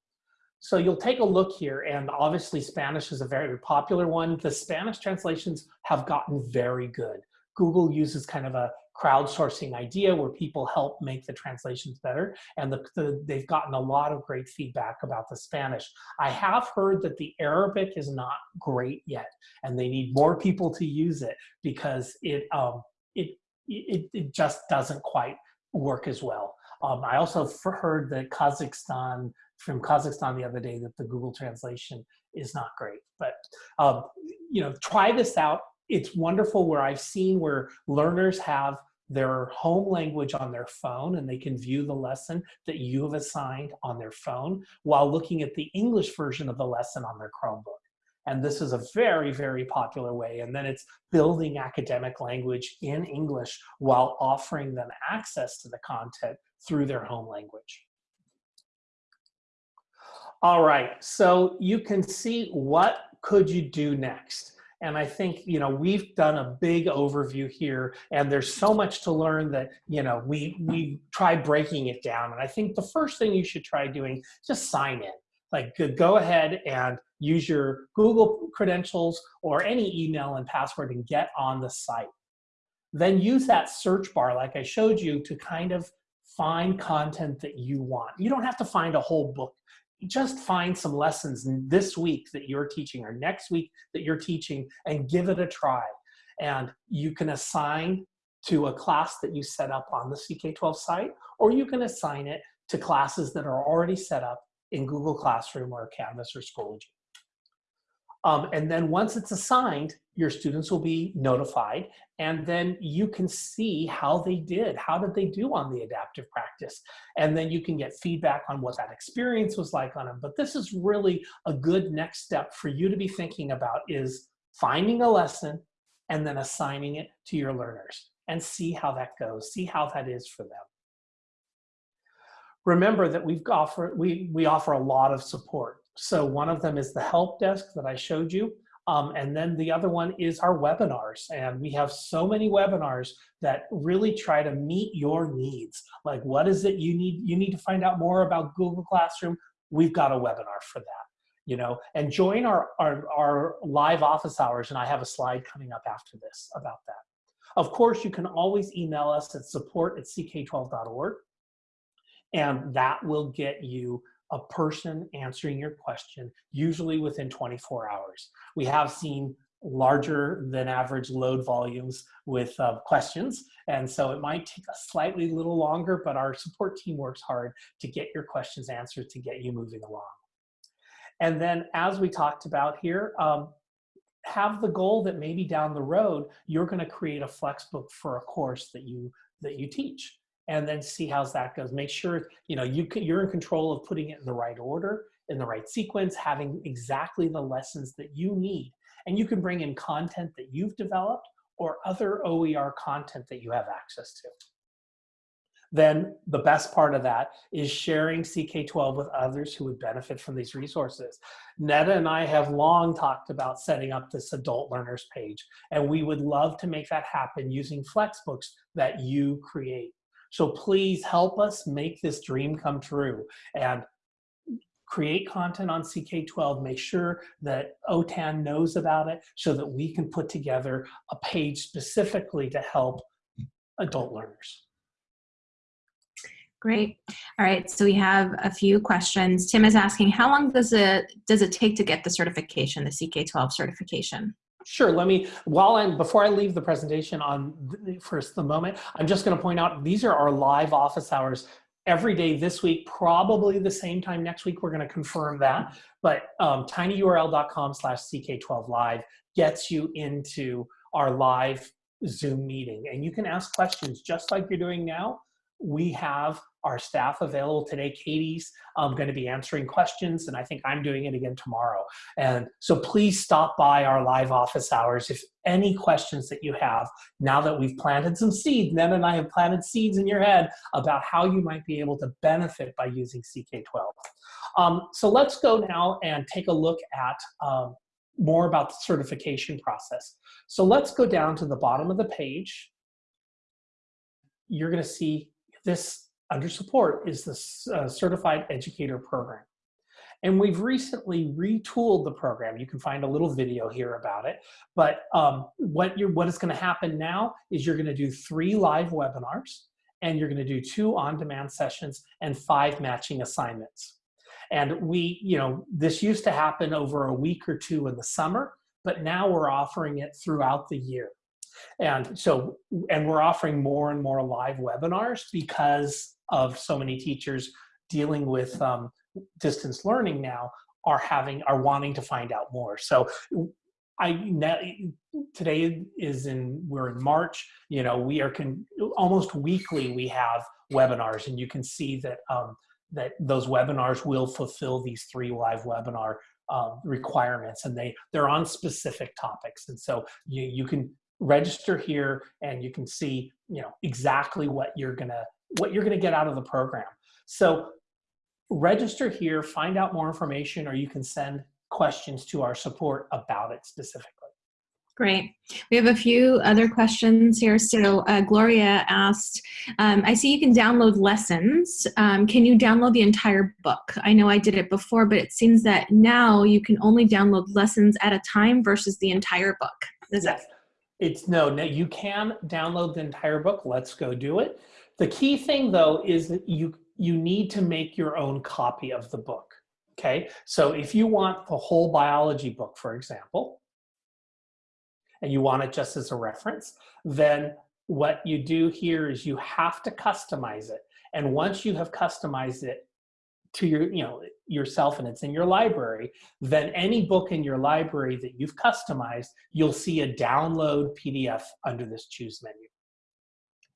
So you'll take a look here and obviously Spanish is a very popular one. The Spanish translations have gotten very good. Google uses kind of a crowdsourcing idea where people help make the translations better and the, the, they've gotten a lot of great feedback about the Spanish. I have heard that the Arabic is not great yet and they need more people to use it because it, um, it it, it just doesn't quite work as well. Um, I also heard that Kazakhstan, from Kazakhstan the other day, that the Google translation is not great. But, um, you know, try this out. It's wonderful where I've seen where learners have their home language on their phone and they can view the lesson that you have assigned on their phone while looking at the English version of the lesson on their Chromebook. And this is a very, very popular way. And then it's building academic language in English while offering them access to the content through their home language. All right, so you can see what could you do next? And I think, you know, we've done a big overview here and there's so much to learn that, you know, we, we try breaking it down. And I think the first thing you should try doing, just sign in. Like go ahead and use your Google credentials or any email and password and get on the site. Then use that search bar like I showed you to kind of find content that you want. You don't have to find a whole book just find some lessons this week that you're teaching or next week that you're teaching and give it a try. And you can assign to a class that you set up on the CK12 site, or you can assign it to classes that are already set up in Google Classroom or Canvas or Schoology. Um, and then once it's assigned, your students will be notified and then you can see how they did. How did they do on the adaptive practice? And then you can get feedback on what that experience was like on them. But this is really a good next step for you to be thinking about is finding a lesson and then assigning it to your learners and see how that goes, see how that is for them. Remember that we've offer, we, we offer a lot of support. So one of them is the help desk that I showed you. Um, and then the other one is our webinars. And we have so many webinars that really try to meet your needs. Like what is it you need? You need to find out more about Google Classroom. We've got a webinar for that. You know, and join our, our, our live office hours. And I have a slide coming up after this about that. Of course, you can always email us at support at ck12.org. And that will get you a person answering your question, usually within 24 hours. We have seen larger than average load volumes with uh, questions. And so it might take a slightly little longer, but our support team works hard to get your questions answered to get you moving along. And then as we talked about here, um, have the goal that maybe down the road, you're gonna create a flexbook for a course that you, that you teach and then see how that goes. Make sure you know you can, you're in control of putting it in the right order, in the right sequence, having exactly the lessons that you need. And you can bring in content that you've developed or other OER content that you have access to. Then the best part of that is sharing CK12 with others who would benefit from these resources. Netta and I have long talked about setting up this adult learners page, and we would love to make that happen using Flexbooks that you create. So please help us make this dream come true and create content on CK12, make sure that OTAN knows about it so that we can put together a page specifically to help adult learners. Great. All right, so we have a few questions. Tim is asking, how long does it does it take to get the certification, the CK12 certification? Sure, let me, while I'm, before I leave the presentation on for the moment, I'm just gonna point out, these are our live office hours every day this week, probably the same time next week, we're gonna confirm that, but um, tinyurl.com slash ck12 live gets you into our live Zoom meeting. And you can ask questions just like you're doing now. We have our staff available today. Katie's um, going to be answering questions, and I think I'm doing it again tomorrow. And so please stop by our live office hours if any questions that you have, now that we've planted some seeds, Nen and I have planted seeds in your head about how you might be able to benefit by using CK12. Um, so let's go now and take a look at um, more about the certification process. So let's go down to the bottom of the page. You're going to see this under support is the uh, Certified Educator Program. And we've recently retooled the program. You can find a little video here about it. But um, what, you're, what is going to happen now is you're going to do three live webinars, and you're going to do two on-demand sessions and five matching assignments. And we, you know, this used to happen over a week or two in the summer, but now we're offering it throughout the year. And so, and we're offering more and more live webinars because of so many teachers dealing with um, distance learning now are having are wanting to find out more so i today is in we're in march you know we are can almost weekly we have webinars and you can see that um, that those webinars will fulfill these three live webinar um, requirements and they, they're on specific topics. And so you, you can register here and you can see, you know, exactly what you're gonna, what you're gonna get out of the program. So register here, find out more information, or you can send questions to our support about it specifically. Great. We have a few other questions here. So uh, Gloria asked, um, I see you can download lessons. Um, can you download the entire book? I know I did it before, but it seems that now you can only download lessons at a time versus the entire book. Is yes. that? It's no, no, you can download the entire book. Let's go do it. The key thing though is that you, you need to make your own copy of the book. Okay, so if you want the whole biology book, for example, and you want it just as a reference, then what you do here is you have to customize it. And once you have customized it to your, you know, yourself and it's in your library, then any book in your library that you've customized, you'll see a download PDF under this choose menu.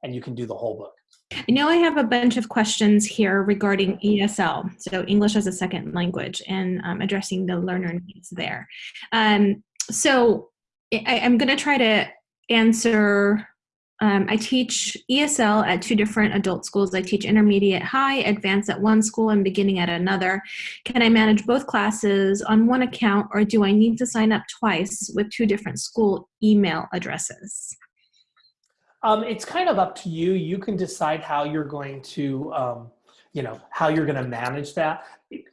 And you can do the whole book. I know I have a bunch of questions here regarding ESL, so English as a second language, and um, addressing the learner needs there. Um, so I, am going to try to answer. Um, I teach ESL at two different adult schools. I teach intermediate high, advanced at one school, and beginning at another. Can I manage both classes on one account, or do I need to sign up twice with two different school email addresses? Um, it's kind of up to you. You can decide how you're going to, um, you know, how you're going to manage that.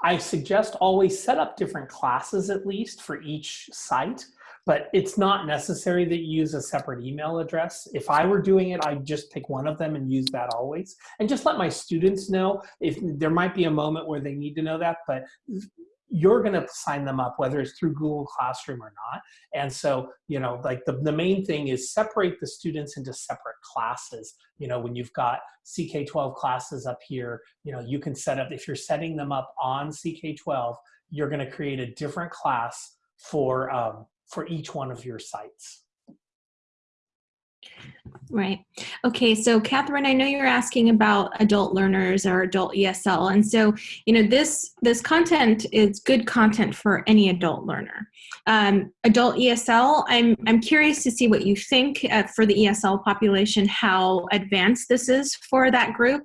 I suggest always set up different classes at least for each site but it's not necessary that you use a separate email address. If I were doing it, I'd just pick one of them and use that always. And just let my students know if there might be a moment where they need to know that, but you're going to sign them up whether it's through Google Classroom or not. And so, you know, like the, the main thing is separate the students into separate classes. You know, when you've got CK12 classes up here, you know, you can set up, if you're setting them up on CK12, you're going to create a different class for um, for each one of your sites. Right. Okay. So, Catherine, I know you're asking about adult learners or adult ESL, and so you know this this content is good content for any adult learner. Um, adult ESL, I'm I'm curious to see what you think uh, for the ESL population, how advanced this is for that group.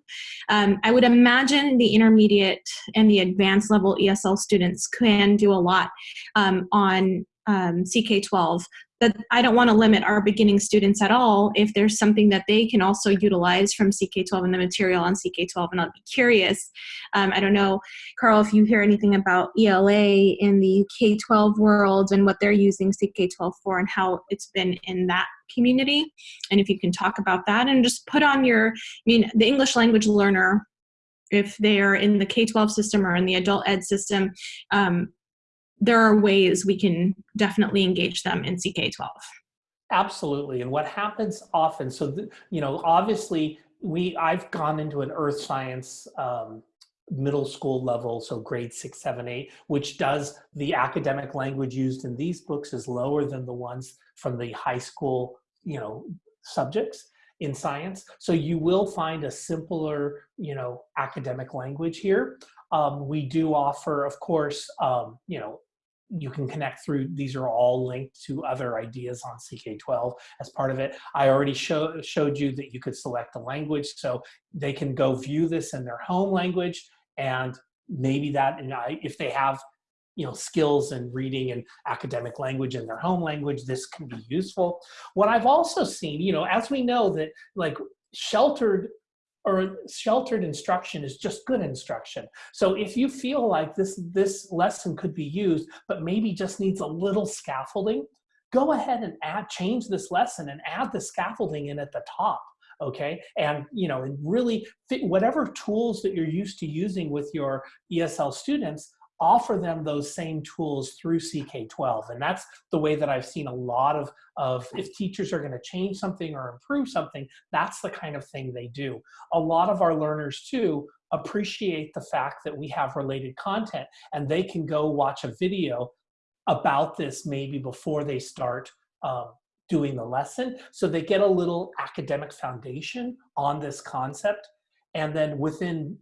Um, I would imagine the intermediate and the advanced level ESL students can do a lot um, on um, CK12 that I don't want to limit our beginning students at all if there's something that they can also utilize from CK12 and the material on CK12 and I'll be curious. Um, I don't know, Carl, if you hear anything about ELA in the K12 world and what they're using CK12 for and how it's been in that community and if you can talk about that and just put on your, I mean, the English language learner if they are in the K-12 system or in the adult ed system, um, there are ways we can definitely engage them in CK12. Absolutely. And what happens often, so, you know, obviously we, I've gone into an earth science um, middle school level, so grade six, seven, eight, which does the academic language used in these books is lower than the ones from the high school, you know, subjects in science. So you will find a simpler, you know, academic language here. Um, we do offer, of course, um, you know, you can connect through, these are all linked to other ideas on CK12 as part of it. I already show, showed you that you could select a language so they can go view this in their home language and maybe that, and I, if they have you know, skills in reading and academic language in their home language, this can be useful. What I've also seen, you know, as we know that like sheltered or sheltered instruction is just good instruction. So if you feel like this, this lesson could be used, but maybe just needs a little scaffolding, go ahead and add, change this lesson and add the scaffolding in at the top okay and you know and really fit whatever tools that you're used to using with your esl students offer them those same tools through CK12. And that's the way that I've seen a lot of, of if teachers are gonna change something or improve something, that's the kind of thing they do. A lot of our learners too appreciate the fact that we have related content and they can go watch a video about this maybe before they start um, doing the lesson. So they get a little academic foundation on this concept. And then within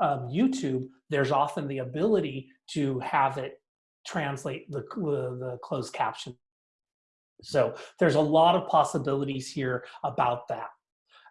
um, YouTube, there's often the ability to have it translate the, the closed caption. So there's a lot of possibilities here about that.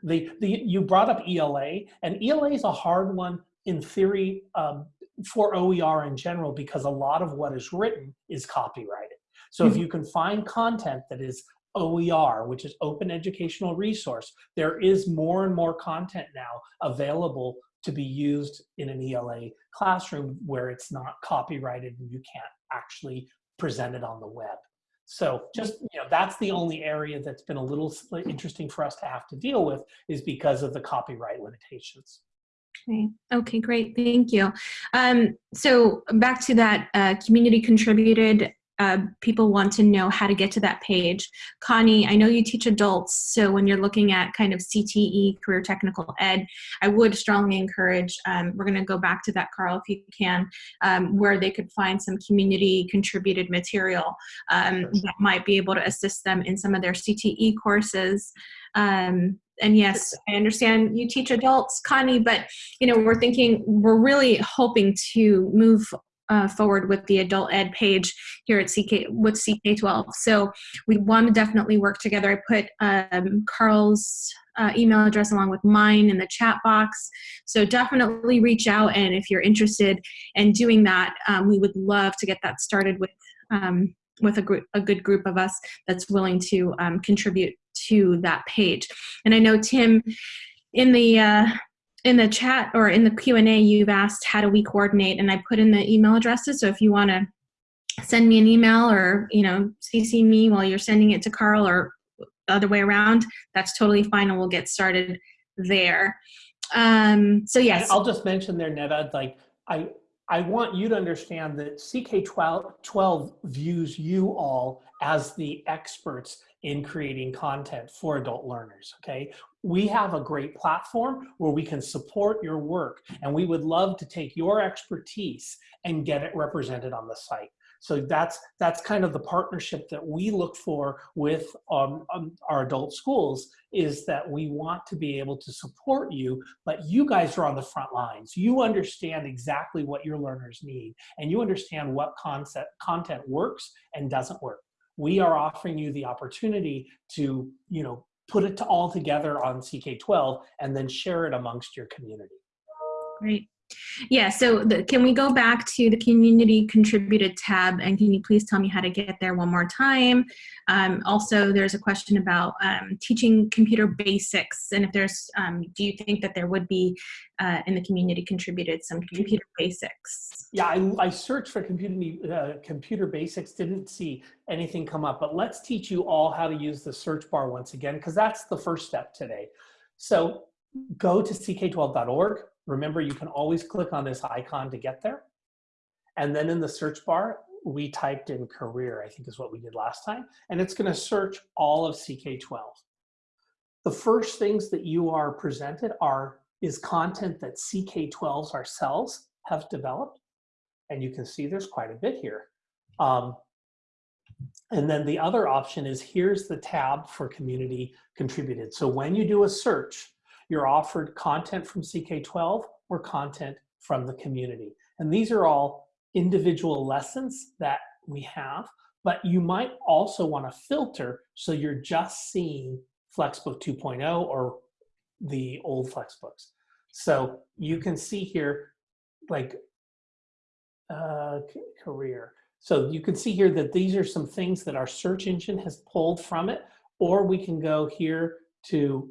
The, the, you brought up ELA, and ELA is a hard one in theory um, for OER in general because a lot of what is written is copyrighted. So if mm-hmm. you can find content that is OER, which is Open Educational Resource, there is more and more content now available to be used in an ELA classroom where it's not copyrighted and you can't actually present it on the web. So just, you know, that's the only area that's been a little interesting for us to have to deal with is because of the copyright limitations. Okay, okay great, thank you. Um, so back to that uh, community contributed uh, people want to know how to get to that page. Connie, I know you teach adults, so when you're looking at kind of CTE, career technical ed, I would strongly encourage, um, we're gonna go back to that, Carl, if you can, um, where they could find some community contributed material um, that might be able to assist them in some of their CTE courses. Um, and yes, I understand you teach adults, Connie, but you know, we're thinking, we're really hoping to move uh, forward with the adult ed page here at CK with CK12. So we want to definitely work together. I put um, Carl's uh, email address along with mine in the chat box. So definitely reach out and if you're interested in doing that, um, we would love to get that started with um, with a, group, a good group of us that's willing to um, contribute to that page. And I know Tim, in the uh, in the chat or in the Q&A, you've asked how do we coordinate and I put in the email addresses. So if you want to send me an email or, you know, CC me while you're sending it to Carl or the other way around, that's totally fine and we'll get started there. Um, so yes. I'll just mention there, Neva, like I, I want you to understand that CK12 views you all as the experts in creating content for adult learners, okay? We have a great platform where we can support your work and we would love to take your expertise and get it represented on the site. So that's that's kind of the partnership that we look for with um, um, our adult schools is that we want to be able to support you, but you guys are on the front lines. You understand exactly what your learners need and you understand what concept content works and doesn't work we are offering you the opportunity to, you know, put it all together on CK12 and then share it amongst your community. Great. Yeah, so the, can we go back to the community contributed tab and can you please tell me how to get there one more time? Um, also, there's a question about um, teaching computer basics and if there's, um, do you think that there would be uh, in the community contributed some computer basics? Yeah, I, I searched for computer, uh, computer basics, didn't see anything come up, but let's teach you all how to use the search bar once again because that's the first step today. So go to ck12.org Remember, you can always click on this icon to get there. And then in the search bar, we typed in career, I think is what we did last time, and it's gonna search all of CK12. The first things that you are presented are is content that CK12s ourselves have developed. And you can see there's quite a bit here. Um, and then the other option is here's the tab for community contributed. So when you do a search, you're offered content from CK12 or content from the community. And these are all individual lessons that we have, but you might also want to filter so you're just seeing Flexbook 2.0 or the old Flexbooks. So you can see here, like uh, career. So you can see here that these are some things that our search engine has pulled from it, or we can go here to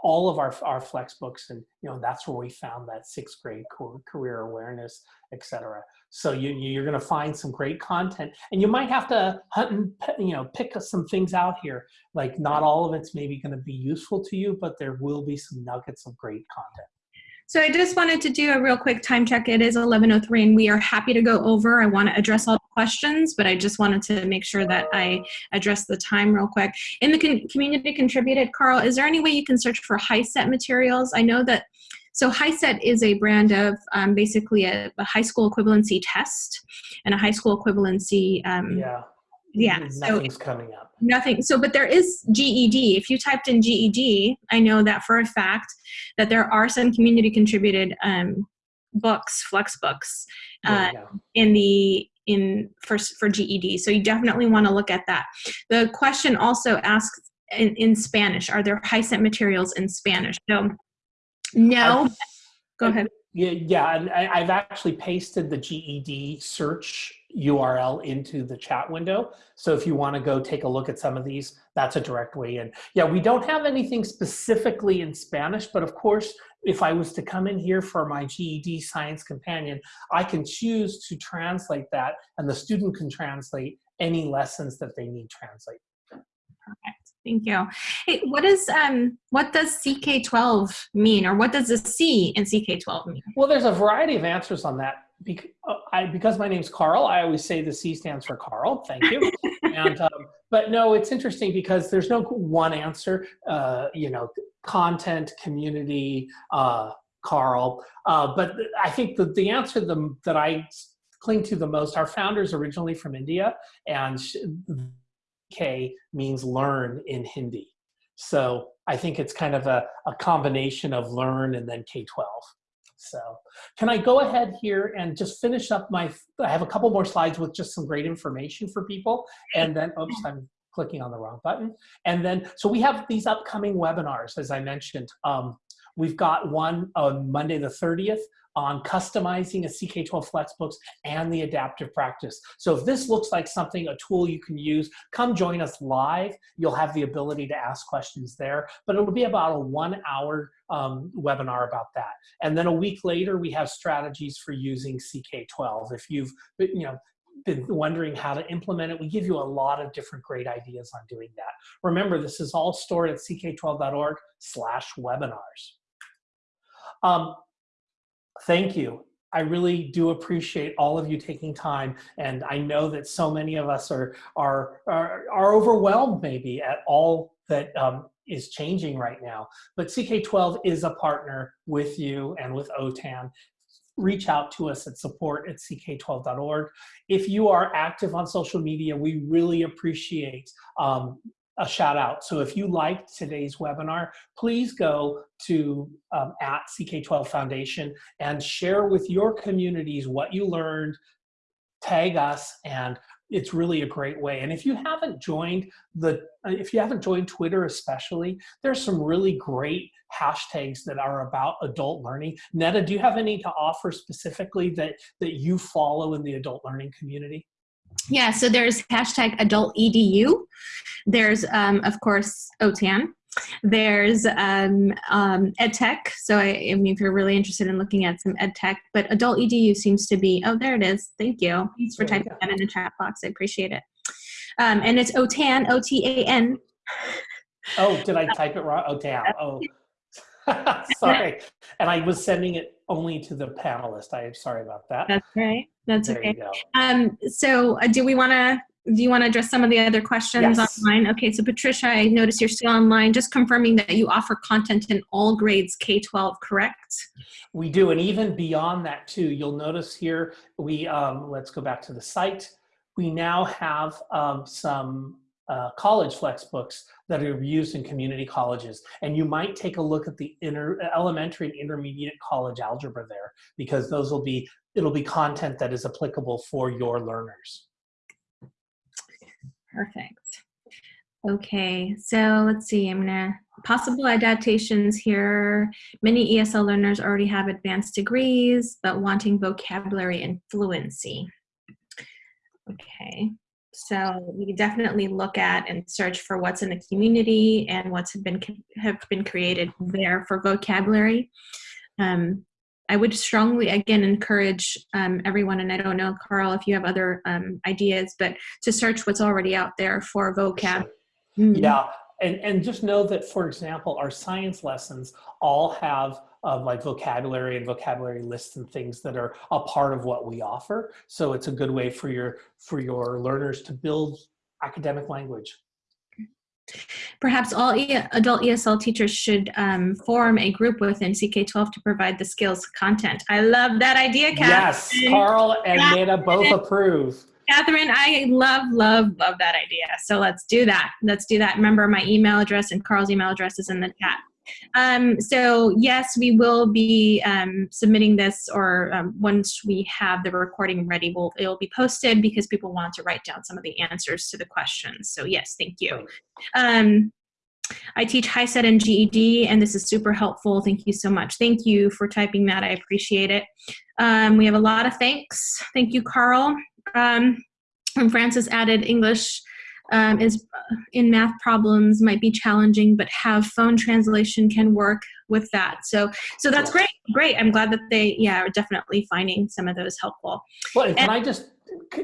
all of our, our flex books and you know that's where we found that sixth grade career awareness etc so you, you're going to find some great content and you might have to hunt and you know pick some things out here like not all of it's maybe going to be useful to you but there will be some nuggets of great content so I just wanted to do a real quick time check. It is 11.03 and we are happy to go over. I want to address all questions, but I just wanted to make sure that I address the time real quick. In the con community contributed, Carl, is there any way you can search for HiSET materials? I know that, so HiSET is a brand of um, basically a, a, high school equivalency test and a high school equivalency um, yeah yeah nothing's so coming up nothing so but there is ged if you typed in ged i know that for a fact that there are some community contributed um, books flex books uh, in the in for, for GED. So you definitely want to look at that. The question also asks in, in Spanish, are there HiSET materials in Spanish? So no, go ahead. Yeah, yeah, and I, I've actually pasted the GED search URL into the chat window. So if you want to go take a look at some of these, that's a direct way in. Yeah, we don't have anything specifically in Spanish, but of course, if I was to come in here for my GED Science Companion, I can choose to translate that, and the student can translate any lessons that they need translate. Perfect. Thank you. Hey, what is um what does CK12 mean or what does the C in CK12 mean? Well, there's a variety of answers on that. Bec- uh, I, because my name's Carl, I always say the C stands for Carl. Thank you. and um, but no, it's interesting because there's no one answer. Uh, you know, content, community, uh, Carl. Uh, but I think that the answer the, that I cling to the most, our founders originally from India, and K means learn in Hindi. So I think it's kind of a, a combination of learn and then K-12. So can I go ahead here and just finish up my, I have a couple more slides with just some great information for people. And then, oops, I'm clicking on the wrong button. And then, so we have these upcoming webinars, as I mentioned. Um, we've got one on Monday the 30th on customizing a CK12 Flexbooks and the adaptive practice. So if this looks like something, a tool you can use, come join us live. You'll have the ability to ask questions there, but it'll be about a one hour um, webinar about that. And then a week later, we have strategies for using CK12. If you've, you know, been wondering how to implement it, we give you a lot of different great ideas on doing that. Remember, this is all stored at ck12.org slash webinars. Um, thank you. I really do appreciate all of you taking time. And I know that so many of us are, are, are, are overwhelmed maybe at all that um, is changing right now. But CK12 is a partner with you and with OTAN. Reach out to us at support at ck12.org. If you are active on social media, we really appreciate um, a shout out. So if you liked today's webinar, please go to um, at CK12 Foundation and share with your communities what you learned, tag us, and it's really a great way. And if you haven't joined the, uh, if you haven't joined Twitter especially, there's some really great hashtags that are about adult learning. Netta, do you have any to offer specifically that, that you follow in the adult learning community? Yeah, so there's hashtag adult edu. There's, um, of course, OTAN. There's um, um, EdTech. So I, I, mean, if you're really interested in looking at some EdTech, but adult edu seems to be, oh, there it is. Thank you. Thanks for typing that in the chat box. I appreciate it. Um, and it's OTAN, O-T-A-N. Oh, did I type it wrong? OTAN. Oh, sorry. And I was sending it only to the panelist. I am sorry about that. That's right. That's there okay. Um, so uh, do we want to, do you want to address some of the other questions yes. online? Okay, so Patricia, I notice you're still online. Just confirming that you offer content in all grades K-12, correct? We do, and even beyond that too. You'll notice here, we, um, let's go back to the site. We now have um, some uh, college flex books that are used in community colleges. And you might take a look at the inter, elementary and intermediate college algebra there because those will be, it'll be content that is applicable for your learners. Perfect. Okay, so let's see, I'm gonna, possible adaptations here. Many ESL learners already have advanced degrees, but wanting vocabulary and fluency. Okay, so we definitely look at and search for what's in the community and what's been have been created there for vocabulary. Um, I would strongly again encourage um, everyone, and I don't know, Carl, if you have other um, ideas, but to search what's already out there for vocab. Mm. Yeah, and and just know that, for example, our science lessons all have of like vocabulary and vocabulary lists and things that are a part of what we offer. So it's a good way for your, for your learners to build academic language. Perhaps all e adult ESL teachers should um, form a group within CK12 to provide the skills content. I love that idea, Catherine. Yes, Carl and Nina both approve. Catherine, I love, love, love that idea. So let's do that. Let's do that. Remember my email address and Carl's email address is in the chat. Um, so yes, we will be um, submitting this, or um, once we have the recording ready, we'll, it'll be posted because people want to write down some of the answers to the questions. So yes, thank you. Um, I teach HiSET and GED, and this is super helpful. Thank you so much. Thank you for typing that. I appreciate it. Um, we have a lot of thanks. Thank you, Carl. Um, and Francis added English um, is uh, in math problems might be challenging, but have phone translation can work with that. So, so that's great. Great. I'm glad that they, yeah, are definitely finding some of those helpful. Well, and can I just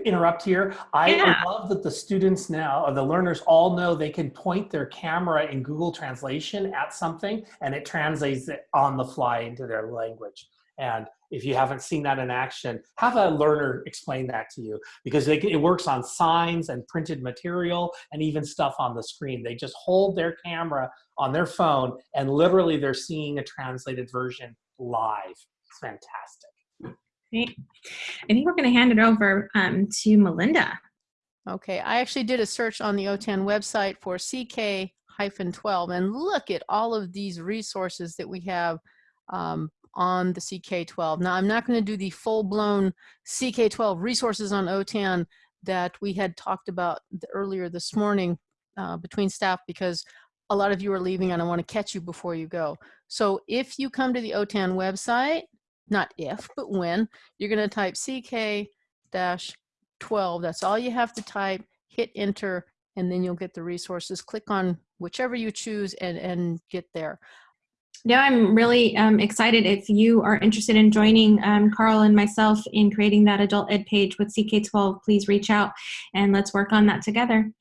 interrupt here? I Yeah. love that the students now, or the learners all know they can point their camera in Google Translation at something and it translates it on the fly into their language. And if you haven't seen that in action, have a learner explain that to you because they, it works on signs and printed material and even stuff on the screen. They just hold their camera on their phone and literally they're seeing a translated version live. It's fantastic. Great. I think we're going to hand it over um, to Melinda. Okay, I actually did a search on the OTAN website for CK-12 and look at all of these resources that we have um, on the CK12. Now, I'm not going to do the full-blown CK12 resources on OTAN that we had talked about earlier this morning uh, between staff because a lot of you are leaving and I want to catch you before you go. So if you come to the OTAN website, not if, but when, you're going to type CK dash 12. That's all you have to type, hit enter, and then you'll get the resources. Click on whichever you choose and, and get there. Now I'm really um, excited if you are interested in joining um, Carl and myself in creating that adult ed page with CK12, please reach out and let's work on that together.